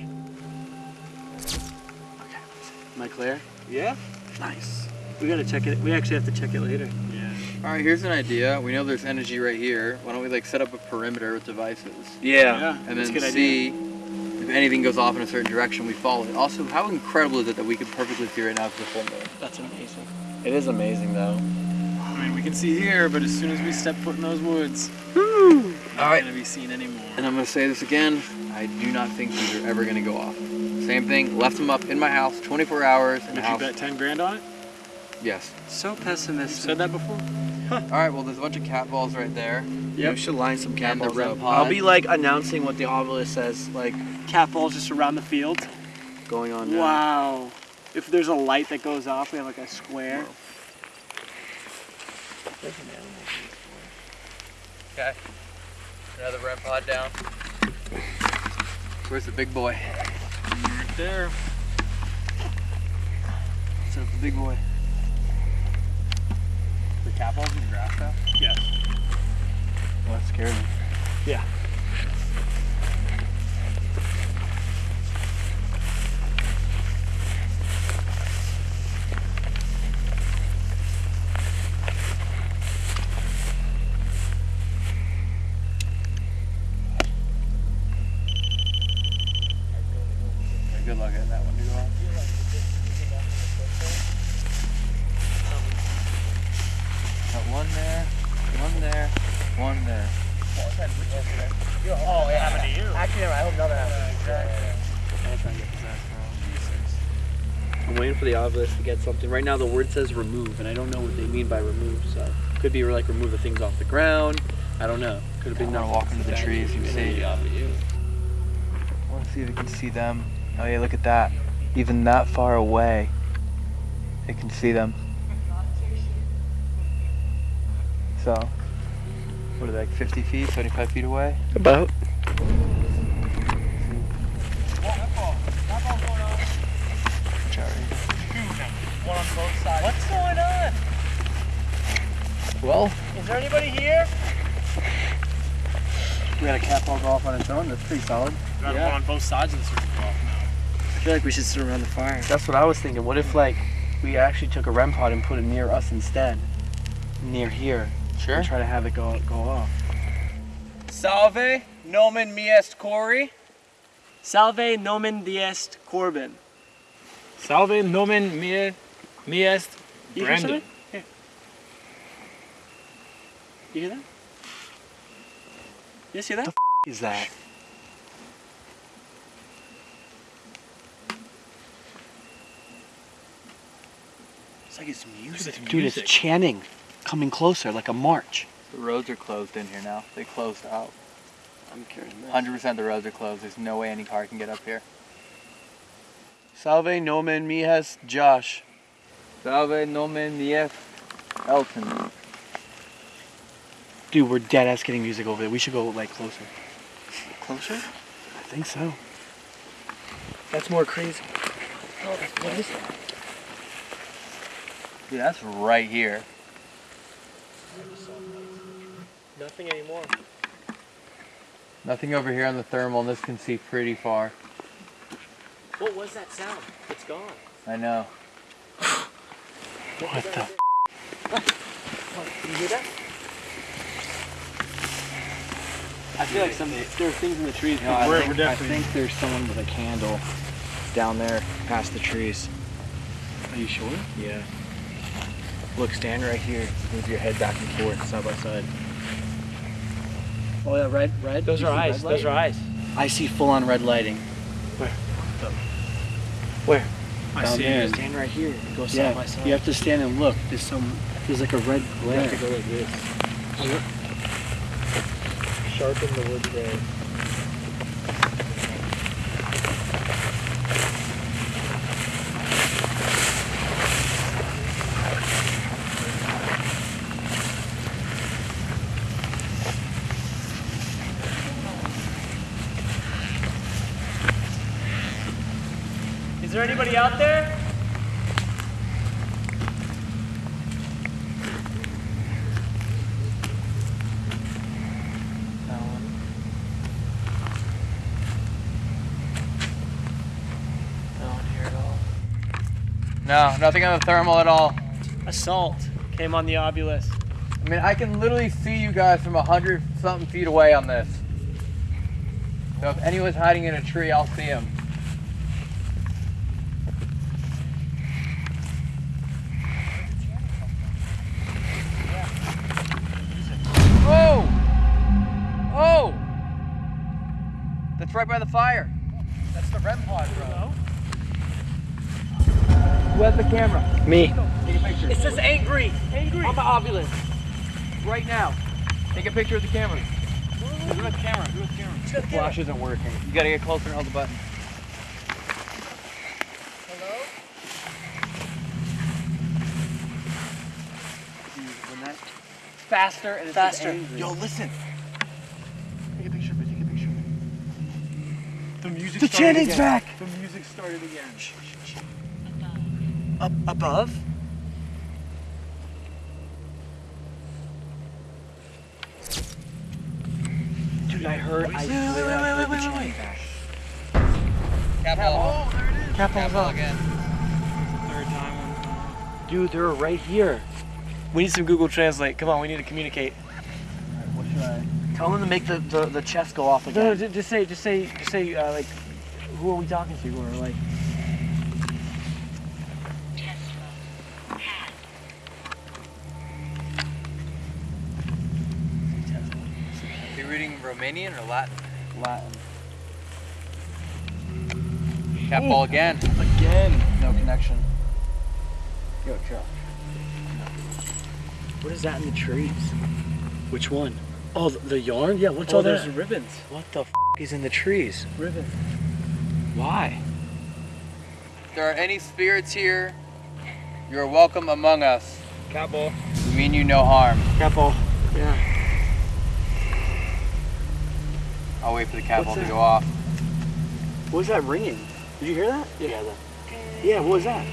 Am I clear? Yeah. Nice. We gotta check it. We actually have to check it later. Yeah. All right, here's an idea. We know there's energy right here. Why don't we like set up a perimeter with devices? Yeah. yeah. and that's then a good see if anything goes off in a certain direction, we follow it. Also, how incredible is it that we could perfectly see right now it's the full moon? That's amazing. It is amazing though. I mean, we can see here, but as soon as we step foot in those woods, All not right, gonna be seen anymore. and I'm gonna say this again. I do not think these are ever gonna go off. Same thing. Left them up in my house, 24 hours in Would you house. bet 10 grand on it? Yes. So pessimistic. You pessimistic. said that before? Huh. All right. Well, there's a bunch of cat balls right there. Yeah, we should line some cat And balls up. pod. I'll be like announcing what the obelisk says, like Cat balls just around the field. going on now. Wow. If there's a light that goes off, we have like a square. Okay. Another REM pod down. Where's the big boy? Right there. Set up the big boy. The cat balls in the grass now? Yes. Well, that scared me. Yeah. good luck that one. Got one there, one there, one there. Oh, yeah. Happened to you. Actually, I hope another happens. Exactly. I'm waiting for the obelisk to get something. Right now the word says remove, and I don't know what they mean by remove, so could be like remove the things off the ground. I don't know. Could have been not walking to the trees You see. I want to see if we can see them. Oh yeah, look at that. Even that far away, it can see them. So, what are they, like 50 feet, 75 feet away? About. One on both sides. What's going on? Well, Is there anybody here? We had a cat ball go off on its own. That's pretty solid. Got one on both sides of the circle golf now. I feel like we should sit around the fire. That's what I was thinking. What if like we actually took a REM pod and put it near us instead, near here? Sure. And try to have it go go off. Salve, nomen mi est Corey. Salve nomen diest Corbin. Salve nomen mi, mi est You hear Brandon. something? You hear that? You see that? The f- is that? It's like it's music. It's Dude, it's chanting, coming closer, like a march. The roads are closed in here now. They closed out. I'm carrying this. 100% the roads are closed. There's no way any car can get up here. Salve nomen mi est Josh. Salve nomen mi Elton. Dude, we're dead ass getting music over there. We should go like closer. Closer? I think so. That's more crazy. Oh, what is that? Dude, that's right here. Nothing anymore. Nothing over here on the thermal, and this can see pretty far. What was that sound? It's gone. I know. What the? Can you hear that? I feel like some there are things in the trees. No, I, think, I think there's someone with a candle down there past the trees. Are you sure? Yeah. Look, stand right here. Move your head back and forth, side by side. Oh yeah, red, red. Those You are eyes. Those are eyes. I see full on red lighting. Where? Where? I Down see there. it. Stand right here. Go side Yeah, by side. you have to stand and look. There's some. There's like a red You glare. have to go like this. Sharpen the wood there. Anybody out there? No one here at all. No, nothing on the thermal at all. Assault came on the obelisk. I mean, I can literally see you guys from a hundred something feet away on this. So if anyone's hiding in a tree, I'll see them. Fire. That's the REM pod, bro. Who has the camera? Me. Take a picture. It says angry. Angry. On the obelisk. right now. Take a picture of the camera. Do the camera. Do the camera. The flash isn't working. You gotta get closer and hold the button. When that Faster and faster. angry. Yo, listen. Take a picture of it. Take a picture of it. The music The started channing's again. back. The music started again. Up above. Dude, I heard. I Wait, swear wait, I wait, heard wait, the wait, chanting wait. back. Cap. Oh, there it is. Cap Cap again. Third time. Dude, they're right here. We need some Google Translate. Come on, we need to communicate. What should I? Tell them to make the, the, the chest go off again. no, ju- just say, just say, just say, uh, like, who are we talking to? Or like, Are you reading Romanian or Latin? Latin. Cat ball again. Again. No, connection. Yo, Josh. What is that in the trees? Which one? Oh, the, the yarn? Yeah, what's Oh, all there's that? ribbons. What the f is in the trees? Ribbons. Why? If there are any spirits here, you are welcome among us. Catball. We mean you no harm. Catball. Yeah. I'll wait for the cat What's ball to go off. What was that ringing? Did you hear that? Yeah. Yeah, what was that?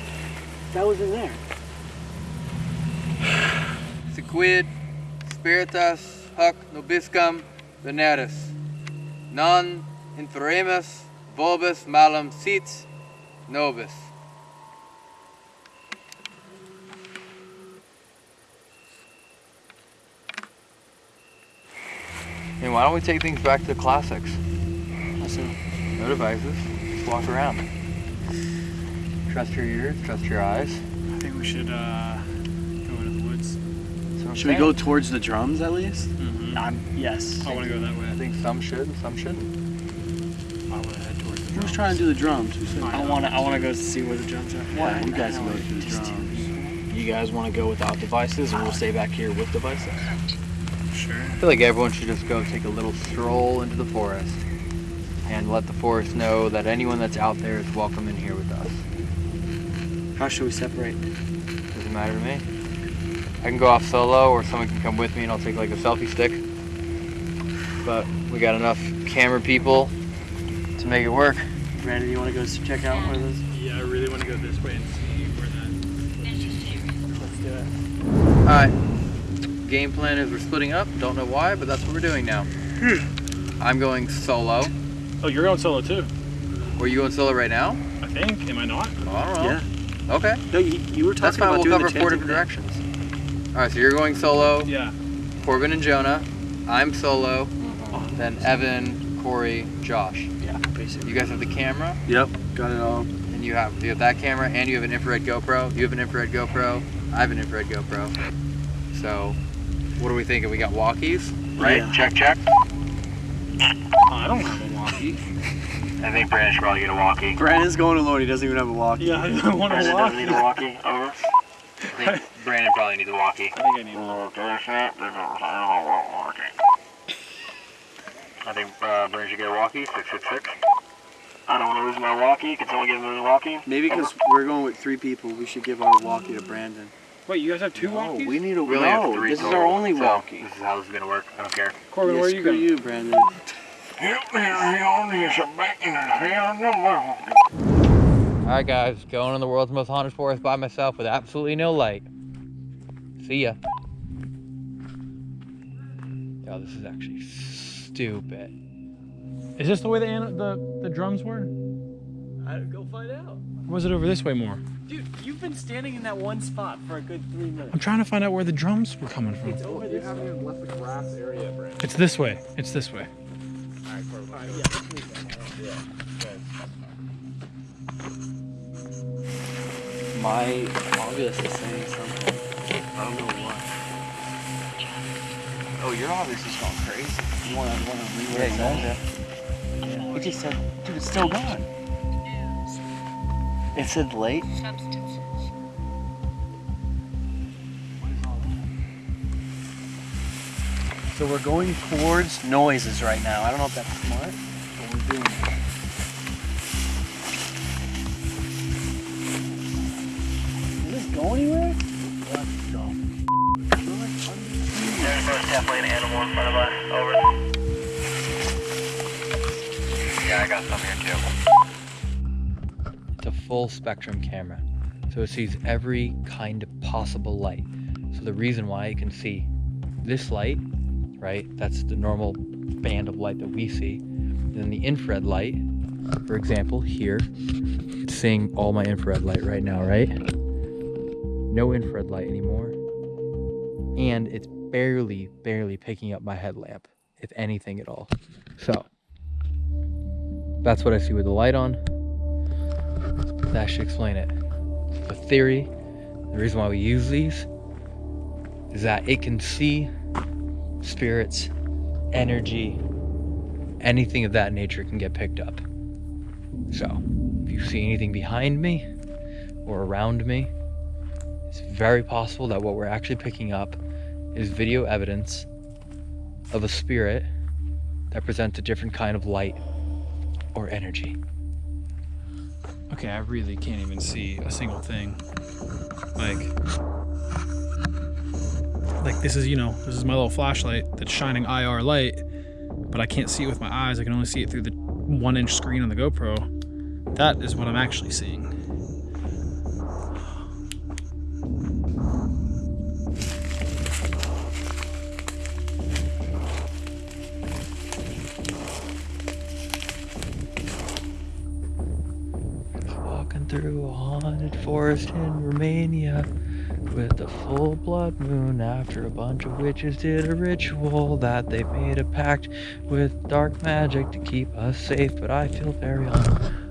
That was in there. Sequid, spiritus, huc nobiscum, veneris. Non inferemus, vobis malum sit nobis. And why don't we take things back to the classics? No devices, just walk around. Trust your ears, trust your eyes. I think we should uh, Should we go towards the drums at least? Mm-hmm. Um, yes. I want to go that way. I think some should, some shouldn't. I want to head towards the drums. Who's trying to do the drums? Who said I want to. I want to go see where the drums are. Yeah, you guys can go to the drums. You guys want to go without devices, and we'll stay back here with devices. Sure. I feel like everyone should just go take a little stroll into the forest and let the forest know that anyone that's out there is welcome in here with us. How should we separate? Doesn't matter to me. I can go off solo or someone can come with me and I'll take like a selfie stick. But we got enough camera people to make it work. Brandon, you want to go check out one of those? Yeah, I really want to go this way and see where that. Let's do it. Alright. Game plan is we're splitting up. Don't know why, but that's what we're doing now. Hmm. I'm going solo. Oh, you're going solo too? Were you going solo right now? I think. Am I not? I don't know. Yeah. Okay. No, you, you were That's talking fine. about We'll doing cover the four different thing. directions. All right. So you're going solo. Yeah. Corbin and Jonah. I'm solo. Mm-hmm. Then Evan, Corey, Josh. Yeah, basically. You guys have the camera, Yep, got it all. and you have you have that camera, and you have an infrared GoPro. You have an infrared GoPro. I have an infrared GoPro. So, what are we thinking? We got walkies, right? Yeah. Check, check. Oh, I don't have a walkie. I think Brandon should probably get a walkie. Brandon's going alone. He doesn't even have a walkie. Yeah, I don't want a Brandon doesn't need a walkie. walkie. Over. *laughs* I think Brandon probably needs a walkie. I think I need. A little set. I don't want to walk walkie. I think uh, Brandon should get a walkie. Six six six. I don't want to lose my walkie. Can someone give me a walkie? Maybe because we're going with three people, we should give our walkie to Brandon. Wait, you guys have two No, walkies? we need a We only no. three This is our only so walkie. This is how this is gonna work. I don't care. Corbin, Yeah, where are you screw going? you, Brandon. Alright guys, going in the world's most haunted forest by myself with absolutely no light. See ya. Yo, this is actually stupid. Is this the way the the the drums were? I, go find out. Or was it over this way more? Dude, you've been standing in that one spot for a good three minutes. I'm trying to find out where the drums were coming from. It's over this way. left the grass area, Brandon. It's this way. It's this way. My Ovilus is saying something. I don't know what. Oh, you're obviously going crazy. You want to want to read Yeah, it just said, dude, it's still gone. It said late. So we're going towards noises right now. I don't know if that's smart, but we're doing it. Does this go anywhere? There's definitely an animal in front of us. Over. Yeah, I got some here too. It's a full spectrum camera. So it sees every kind of possible light. So the reason why you can see this light, right? That's the normal band of light that we see. And then the infrared light, for example, here, it's seeing all my infrared light right now, right? No infrared light anymore. And it's barely, barely picking up my headlamp, if anything at all. So that's what I see with the light on. That should explain it. The theory, the reason why we use these, is that it can see spirits, energy, anything of that nature can get picked up. So, if you see anything behind me, or around me, it's very possible that what we're actually picking up is video evidence of a spirit that presents a different kind of light or energy. Okay, I really can't even see a single thing. Like, like this is, you know, this is my little flashlight that's shining IR light, but I can't see it with my eyes. I can only see it through the one inch screen on the GoPro. That is what I'm actually seeing. Through a haunted forest in Romania with a full blood moon after a bunch of witches did a ritual that they made a pact with dark magic to keep us safe, but I feel very unsafe.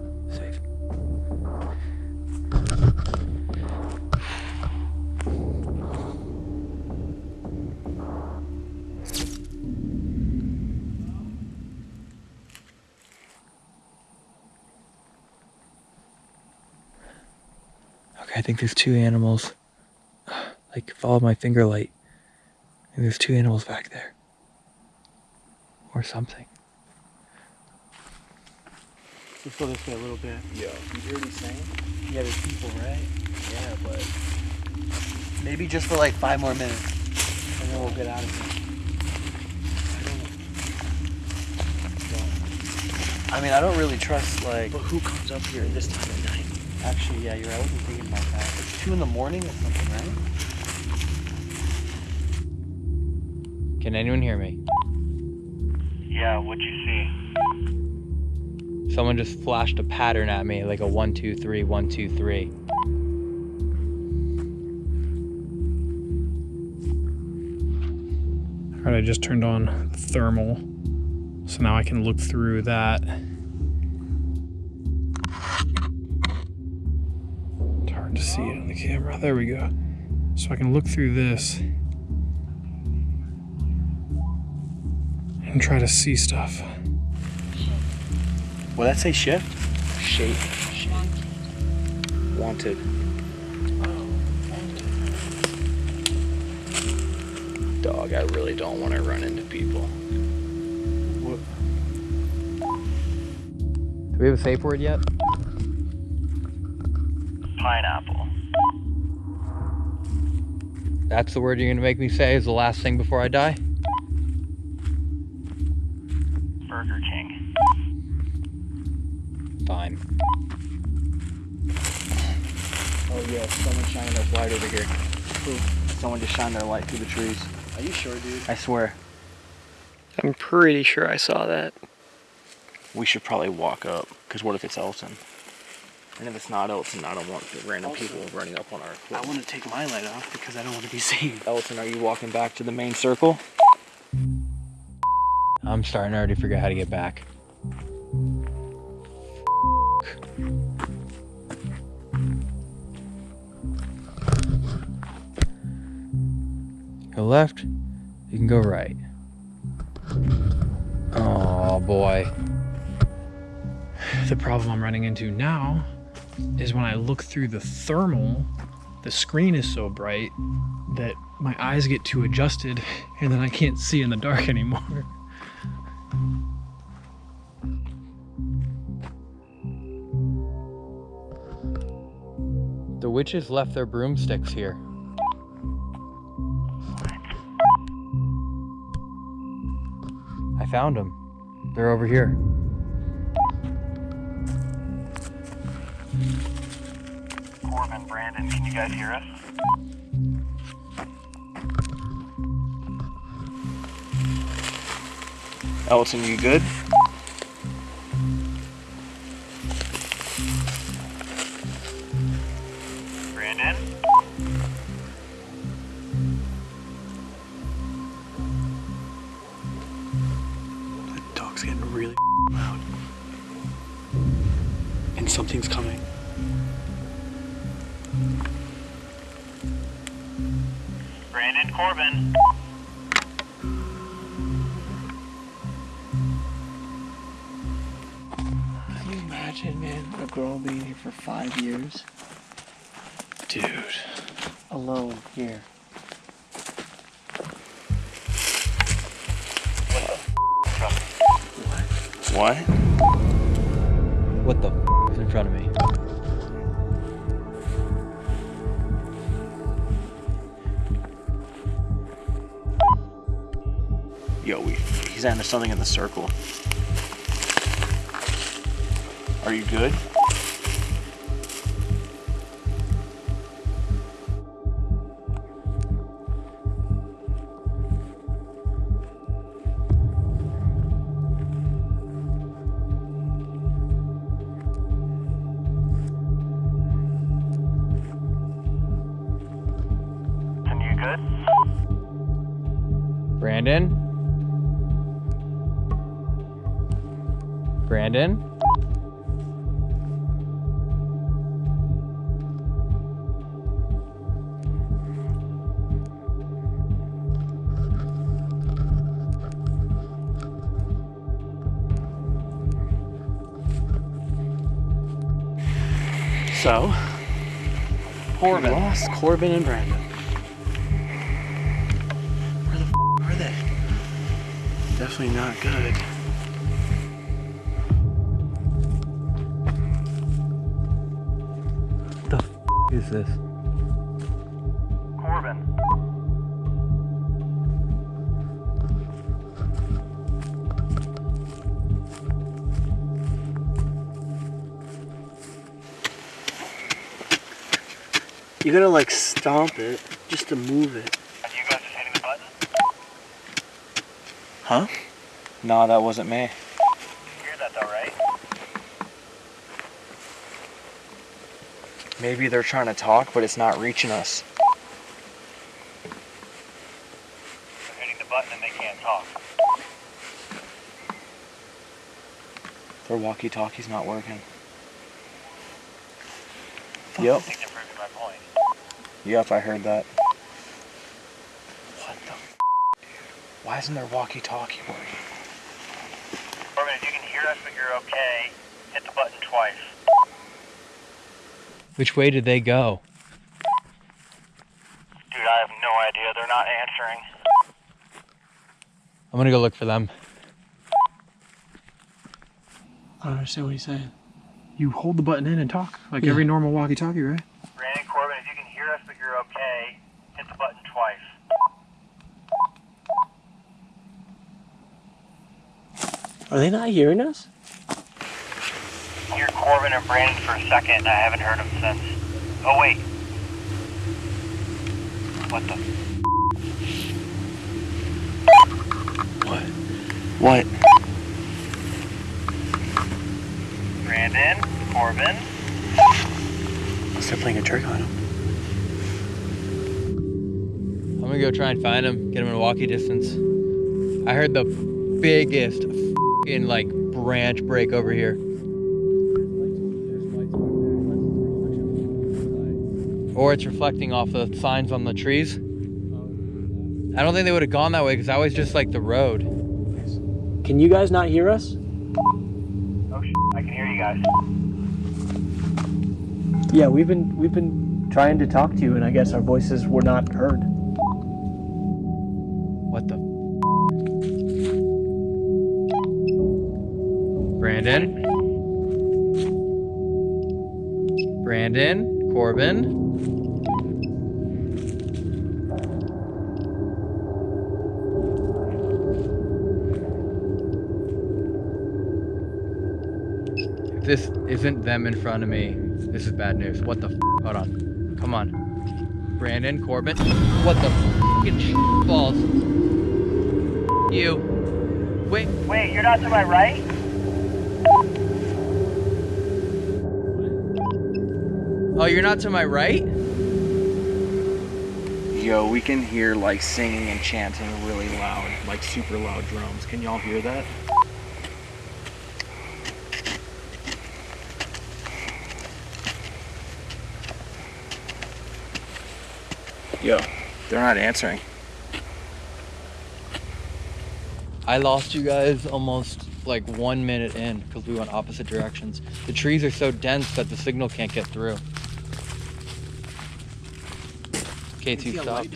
Think there's two animals. *sighs* Like, follow my finger light. And there's two animals back there. Or something. Let's go this way a little bit. Yeah. You hear what he's saying? Yeah, there's people, right? Yeah, but maybe just for like five more minutes, and then we'll get out of here. I mean, I don't really trust like. But who comes up here this time of night? Actually, yeah, you're right. I wasn't thinking about that. It's two in the morning or something, right? Can anyone hear me? Yeah, what'd you see? Someone just flashed a pattern at me, like a one, two, three, one, two, three. All right, I just turned on thermal, so now I can look through that. The camera. There we go. So I can look through this and try to see stuff. What that say? Shift? Shape. Wanted. Dog, I really don't want to run into people. Do we have a safe word yet? That's the word you're gonna make me say is the last thing before I die? Burger King. Fine. Oh yeah, someone shining their light over here. Someone just shined their light through the trees. Are you sure, dude? I swear. I'm pretty sure I saw that. We should probably walk up, because what if it's Elton? And if it's not Elton, I don't want the random people running up on our equipment. I want to take my light off because I don't want to be seen. Elton, are you walking back to the main circle? I'm starting to already figure out how to get back. Go left, you can go right. Oh boy. The problem I'm running into now is when I look through the thermal, the screen is so bright that my eyes get too adjusted *laughs* and then I can't see in the dark anymore. *laughs* The witches left their broomsticks here. I found them. They're over here. Corbin, Brandon, can you guys hear us? Elton, you good? For five years Dude. Alone here. What? What the f is in front of me? Yo, we, he's under something in the circle. Are you good? Corbin and Brandon. Where the f are they? Definitely not good. What the f is this? You gotta like stomp it just to move it. Are you guys hitting the button? Huh? Nah, that wasn't me. You hear that though, right? Maybe they're trying to talk, but it's not reaching us. They're hitting the button and they can't talk. Their walkie-talkie's not working. I Yep. Yep, I heard that. What the f Why isn't there walkie-talkie working? Corbin, if you can hear us but you're okay, hit the button twice. Which way did they go? Dude, I have no idea. They're not answering. I'm gonna go look for them. I don't understand what he's saying. You hold the button in and talk like Yeah. every normal walkie-talkie, right? Brandon, Corbin, if you can hear us but you're okay, hit the button twice. Are they not hearing us? Hear Corbin and Brandon for a second, I haven't heard them since. Oh, wait. What the? What? What? Brandon, Corbin. Must they're playing a trick on him. I'm gonna go try and find him, get him in a walkie distance. I heard the biggest in like branch break over here. Or it's reflecting off the signs on the trees. I don't think they would have gone that way because that was just like the road. Can you guys not hear us? Oh, sh- I can hear you guys. Yeah, we've been we've been trying to talk to you, and I guess our voices were not heard. Brandon? Brandon? Corbin? If this isn't them in front of me, this is bad news. What the f? Hold on. Come on. Brandon? Corbin? What the f***ing balls? You. Wait. Wait, you're not to my right? Oh, you're not to my right? Yo, we can hear like singing and chanting really loud, like super loud drums. Can y'all hear that? Yo, they're not answering. I lost you guys almost like one minute in because we went opposite directions. The trees are so dense that the signal can't get through. K2 stopped.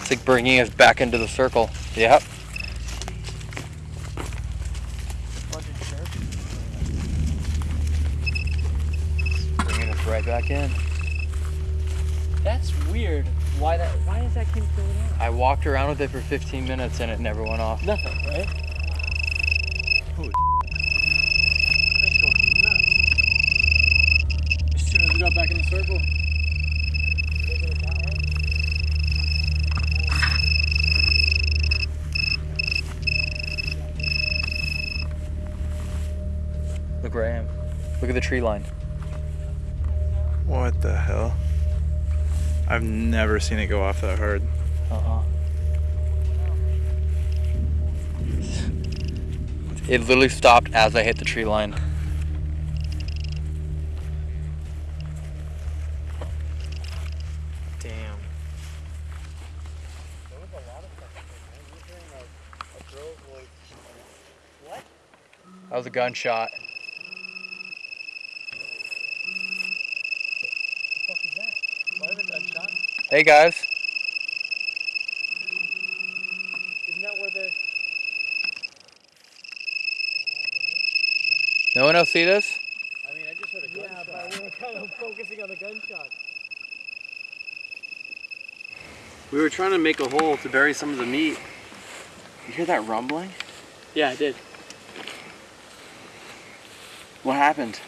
It's like bringing us back into the circle. Yep. Bringing us right back in. That's weird. Why that? Why is that keep going on? I walked around with it for 15 minutes and it never went off. Nothing, right? As soon as we got back in the circle. At the tree line. What the hell? I've never seen it go off that hard. Uh-uh. It literally stopped as I hit the tree line. Damn. That was a gunshot. Hey guys. Isn't that where the? No one else see this? I mean, I just heard a gunshot. Yeah, but we were kind of focusing on the gunshot. We were trying to make a hole to bury some of the meat. You hear that rumbling? Yeah, I did. What happened?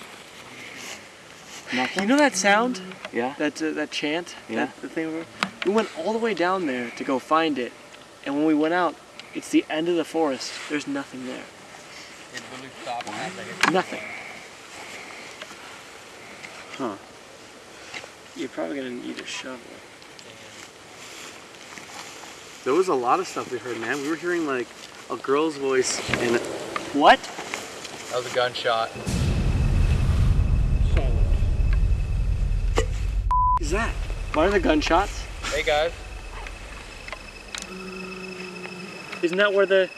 You know that sound? Yeah. That uh, that chant? Yeah. That, the thing. we- We went all the way down there to go find it, and when we went out, it's the end of the forest. There's nothing there. It literally stopped as I Nothing. Huh. You're probably gonna need a shovel. There was a lot of stuff we heard, man. We were hearing like a girl's voice and What? That was a gunshot. Is that? What are the gunshots? Hey guys. Isn't that where the? Is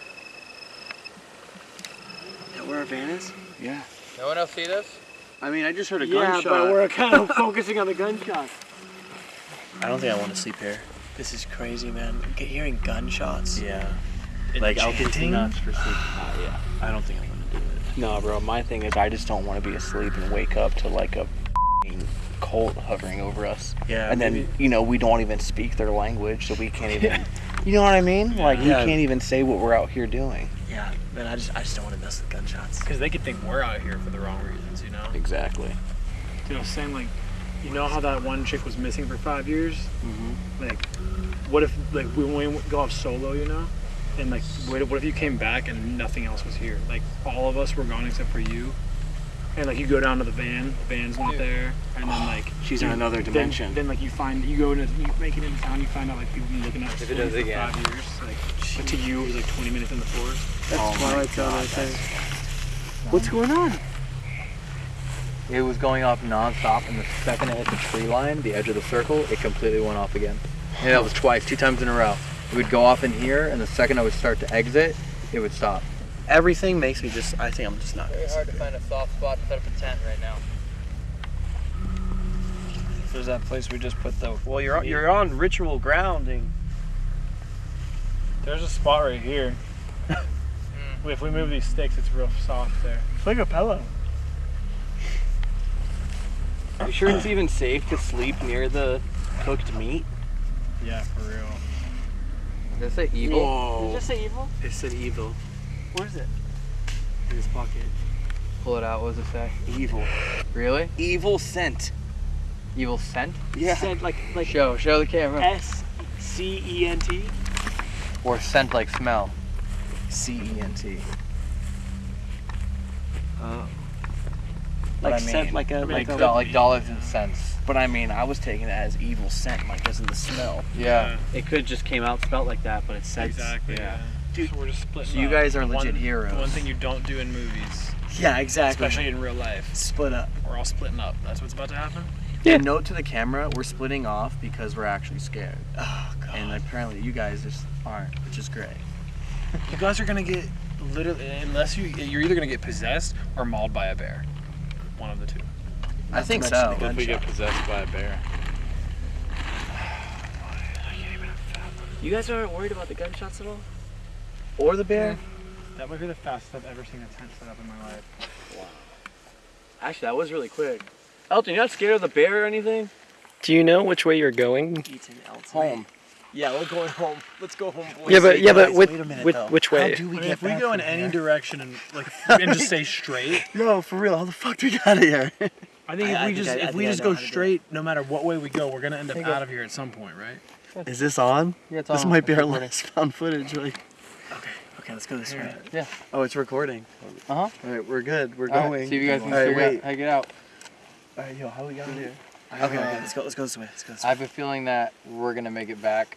that where our van is? yeah. No one else see this? I mean, I just heard a Yeah, gunshot. but we're *laughs* kind of focusing on the gunshots. I don't think I want to sleep here. This is crazy, man. Get hearing gunshots. Yeah. And like I'll get chanting? nuts for sleep. Uh, yeah. I don't think I'm gonna do it. No, bro. My thing is, I just don't want to be asleep and wake up to like a f***ing cult hovering over us. Yeah, And then maybe- you know we don't even speak their language, so we can't even. *laughs* You know what I mean? Like we Yeah. can't even say what we're out here doing. Yeah, man. I just I just don't want to mess with gunshots. Because they could think we're out here for the wrong reasons, you know? Exactly. You know, was saying, like, you know how that one chick was missing for five years? Mm-hmm. Like, what if, like, we, when we go off solo, you know? And, like, what if, what if you came back and nothing else was here? Like, all of us were gone except for you. And, like, you go down to the van, the van's not there. And then, like, She's in another dimension. Then, like, you find, you go into, you make it into town, you find out, like, people been looking at If it does it again. five years. Like, but to you, it was like 20 minutes in the forest. That's Oh my Twilight Zone God, right there. What's going on? It was going off non-stop and the second it hit the tree line, the edge of the circle, it completely went off again. And that was twice, two times in a row. It would go off in here and the second I would start to exit, it would stop. Everything makes me just. I think I'm just not. Very hard to find a soft spot to set up a tent right now. There's that place we just put the. Well, you're on, you're on ritual grounding. There's a spot right here. *laughs* if we move these sticks, it's real soft there. It's like a pillow. Are you sure it's even safe to sleep near the cooked meat? Yeah, for real. Did I say evil? Did you Whoa. just say evil? It said evil What is it? in his pocket. Pull it out, what does it say? Evil. Really? Evil scent. Evil scent? Yeah. Said like like Show, show the camera. S C E N T. Or scent like smell. C E N T. Oh. Like I scent like a Like, like do- like dollars and cents. But I mean, I was taking it as evil scent, like as in the smell. Yeah. It could just came out spelt like that, but it said Exactly. Yeah. Dude, so we're just. So you guys are legit one, heroes. One thing you don't do in movies. Yeah, exactly. Especially in real life. Split up. We're all splitting up. That's what's about to happen. Yeah. Note to the camera, we're splitting off because we're actually scared. Oh god. And apparently you guys just aren't, which is great. you guys are gonna get literally unless you you're either gonna get possessed or mauled by a bear. One of the two. Not I think so. What if we get possessed by a bear? *sighs* You guys aren't worried about the gunshots at all? Or the bear? That might be the fastest I've ever seen a tent set up in my life. Wow. Actually, that was really quick. Elton, you're not scared of the bear or anything? Do you know which way you're going? Eaton, Elton. Home. Yeah, we're going home. Let's go home, boys. Yeah, but yeah, but with, wait a minute, with though. which way? I mean, if we go in any direction and like *laughs* and just stay straight, *laughs* No, for real. How the fuck do we get out of here? I think if I- I we think just I- I if we just go how to do it. straight, no matter what way we go, we're gonna end up There you go. out of here at some point, right? Is this on? Yeah, it's This on. might be our recording. last found footage. Like, okay, okay, let's go this way. Yeah. Oh, it's recording. Uh huh. All right, we're good. We're All right, going. see if you guys can All right, figure out wait. how to get out. All right, yo, how we got here? Okay, okay, let's go. Let's go this way. Let's go this way. I have a feeling that we're gonna make it back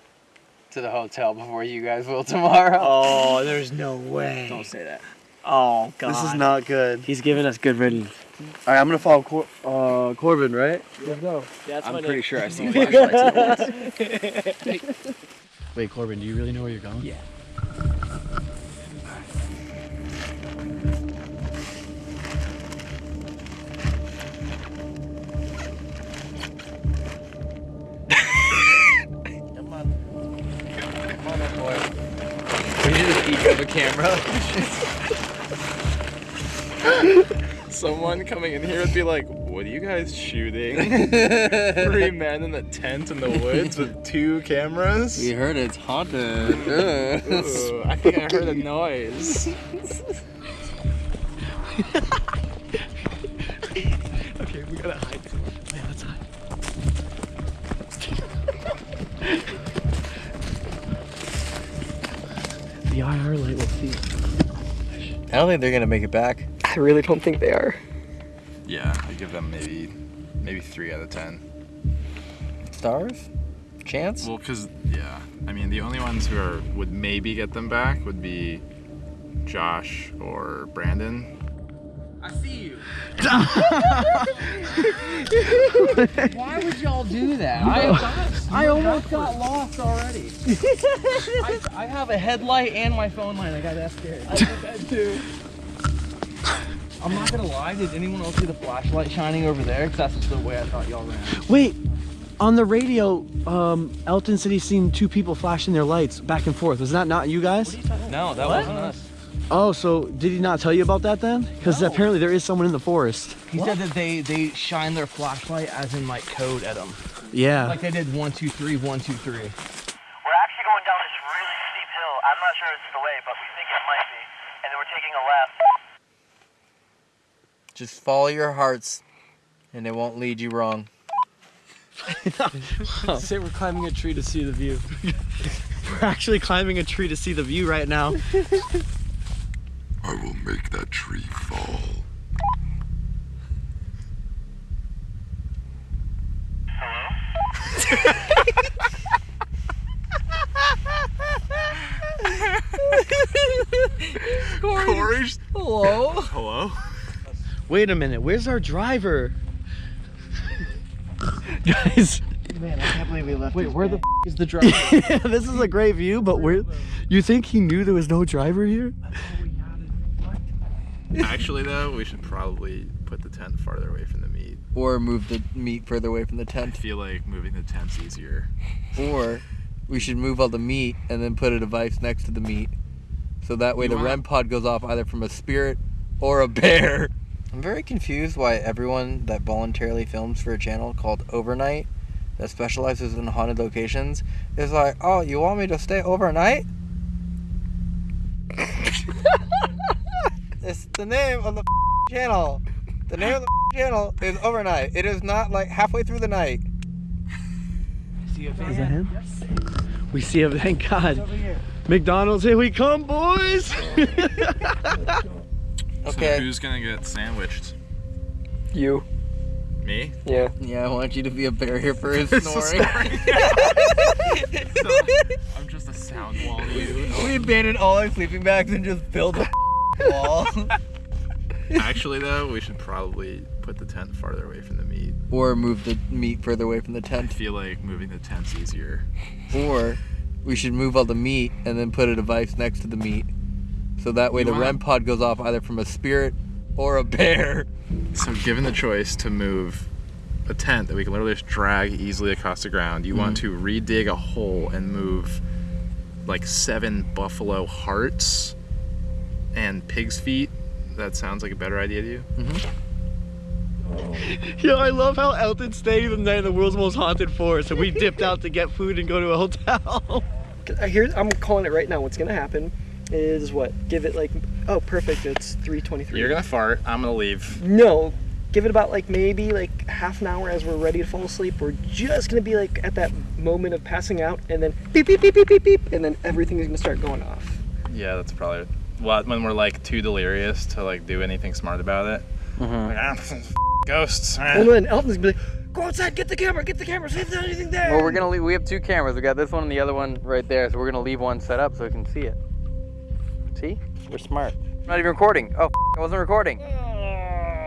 to the hotel before you guys will *laughs* tomorrow. Oh, there's no way. Don't say that. Oh God. This is not good. He's giving us good riddance. All right, I'm gonna follow Cor- uh, Corbin, right? Let's go. That's I'm pretty name. sure I've seen *laughs* flashlights Wait, Corbin, do you really know where you're going? Yeah. Of a camera. Someone coming in here would be like, "What are you guys shooting? Three men in a tent in the woods with two cameras." We heard it's haunted. Ooh, I think I heard a noise. *laughs* Okay, we gotta hide. The IR light will see. I don't think they're gonna make it back. I really don't think they are. Yeah, I give them maybe, maybe three out of ten. Stars? Chance? Well, cause yeah, I mean the only ones who are would maybe get them back would be Josh or Brandon. I see you. Why would y'all do that? I, I almost got lost already. *laughs* I, I have a headlight and my phone line. I got that scared. I did that too. I'm not gonna lie. Did anyone else see the flashlight shining over there? Because that's just the way I thought y'all ran. Wait, on the radio, um, Elton said he's seen two people flashing their lights back and forth. Was that not you guys? No, that wasn't us. Oh, so did he not tell you about that then? Because apparently there is someone in the forest. He said that they they shine their flashlight as in like code at them. Yeah. Like they did one two three one two three. We're actually going down this really steep hill. I'm not sure it's the way, but we think it might be. And then we're taking a left. Just follow your hearts, and it won't lead you wrong. *laughs* Say we're climbing a tree to see the view. *laughs* we're actually climbing a tree to see the view right now. *laughs* I will make that tree fall. *laughs* Corey's. Hello. Hello. Wait a minute, where's our driver? Guys, Man, I can't believe we left. Wait, where guy. the f- is the driver? *laughs* this is a great view, but where? You think he knew there was no driver here? Actually, though, we should probably put the tent farther away from the meat. Or move the meat further away from the tent. I tent. feel like moving the tent's easier. Or we should move all the meat and then put a device next to the meat. So that way You the wanna- REM pod goes off either from a spirit or a bear. I'm very confused why everyone that voluntarily films for a channel called Overnight that specializes in haunted locations is like, oh, you want me to stay overnight? *laughs* it's the name of the channel. The name of the channel is Overnight. It is not like halfway through the night. Is that him? We see him, thank *laughs* God. McDonald's, here we come, boys! *laughs* Okay. So who's gonna get sandwiched? you. Me? Yeah. Yeah, I want you to be a barrier for his *laughs* It's a snoring. I'm just a sound wall to you. we abandoned all our sleeping bags and just built a wall. *laughs* Actually, though, we should probably put the tent farther away from the meat. or move the meat further away from the tent. I feel like moving the tent's easier. Or we should move all the meat and then put a device next to the meat. So that way You the wanna- REM pod goes off either from a spirit or a bear. So, given the choice to move a tent that we can literally just drag easily across the ground, you want to Mm-hmm. redig a hole and move like seven buffalo hearts and pig's feet. That sounds like a better idea to you? Mm-hmm. *laughs* Yo, I love how Elton stayed the night in the world's most haunted forest, and we dipped out to get food and go to a hotel. *laughs* Here, I'm calling it right now. What's gonna happen is what? Give it like, oh, perfect. It's 3:23. You're gonna fart. I'm gonna leave. No, give it about like maybe like half an hour as we're ready to fall asleep. We're just gonna be like at that moment of passing out, and then beep beep beep beep beep beep, and then everything is gonna start going off. Yeah, that's probably what when we're like too delirious to like do anything smart about it. Like, ah, *laughs* ghosts. ah." And then Elton's gonna be like, go outside, get the camera, get the camera, see if there's anything there. Well, we're gonna leave. We have two cameras. We got this one and the other one right there. So we're gonna leave one set up so we can see it. See? We're smart. I'm not even recording. Oh, f- I wasn't recording.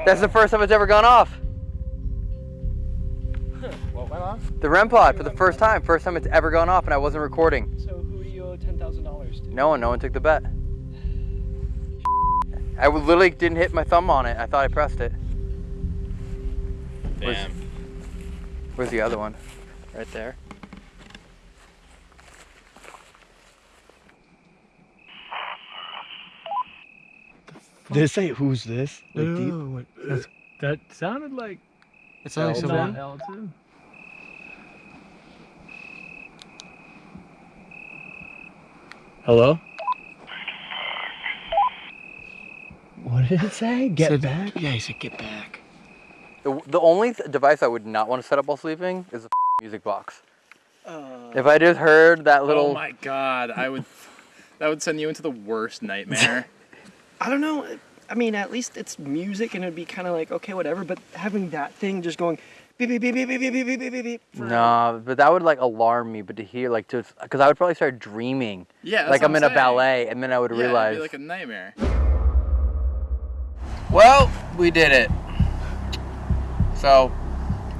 That's the first time it's ever gone off. *laughs* What went off? The REM pod for the first time. First time it's ever gone off, and I wasn't recording. So who do you owe ten thousand dollars to? No one. No one took the bet. I w- literally didn't hit my thumb on it. I thought I pressed it. Where's, Damn. where's the other one? Right there. Did it say who's this? Like, do you- Ooh, what- that's- that sounded like. It sounded like someone- Elton. Hello? What did it say? Get back? Yeah, he said get back. The, the only th- device I would not want to set up while sleeping is a music box. if I just heard that little. Oh my god, I would. That would send you into the worst nightmare. I don't know. I mean, at least it's music and it'd be kind of like, okay, whatever. But having that thing just going beep, beep, beep, beep, beep, beep, beep, beep, beep, beep, beep. No, but that would like alarm me. But to hear like just because I would probably start dreaming. Yeah, that's like what I'm I'm in a ballet, and then I would Yeah, it'd realize. be like a nightmare. Well, we did it. So,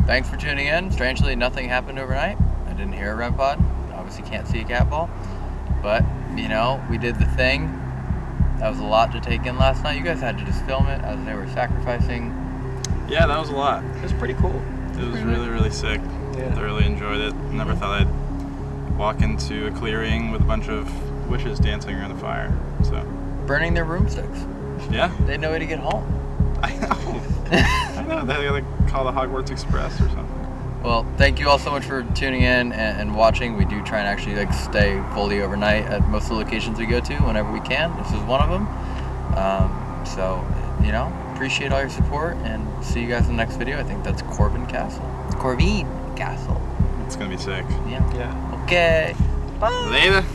thanks for tuning in. Strangely, nothing happened overnight. I didn't hear a REM pod. Obviously, can't see a cat ball. But, you know, we did the thing. That was a lot to take in last night. You guys had to just film it as they were sacrificing. Yeah, that was a lot. It was pretty cool. It was really, really sick. Yeah. I really enjoyed it. Never thought I'd walk into a clearing with a bunch of witches dancing around the fire. So, Burning their broomsticks. Yeah. They had no way to get home. I know. *laughs* I know. They gotta call the Hogwarts Express or something. Well, thank you all so much for tuning in and, and watching. We do try and actually like stay fully overnight at most of the locations we go to whenever we can. This is one of them. Um, so, you know, appreciate all your support and see you guys in the next video. I think that's Corvin Castle. Corvin Castle. It's gonna be sick. Yeah. Yeah. Okay. Bye. Later.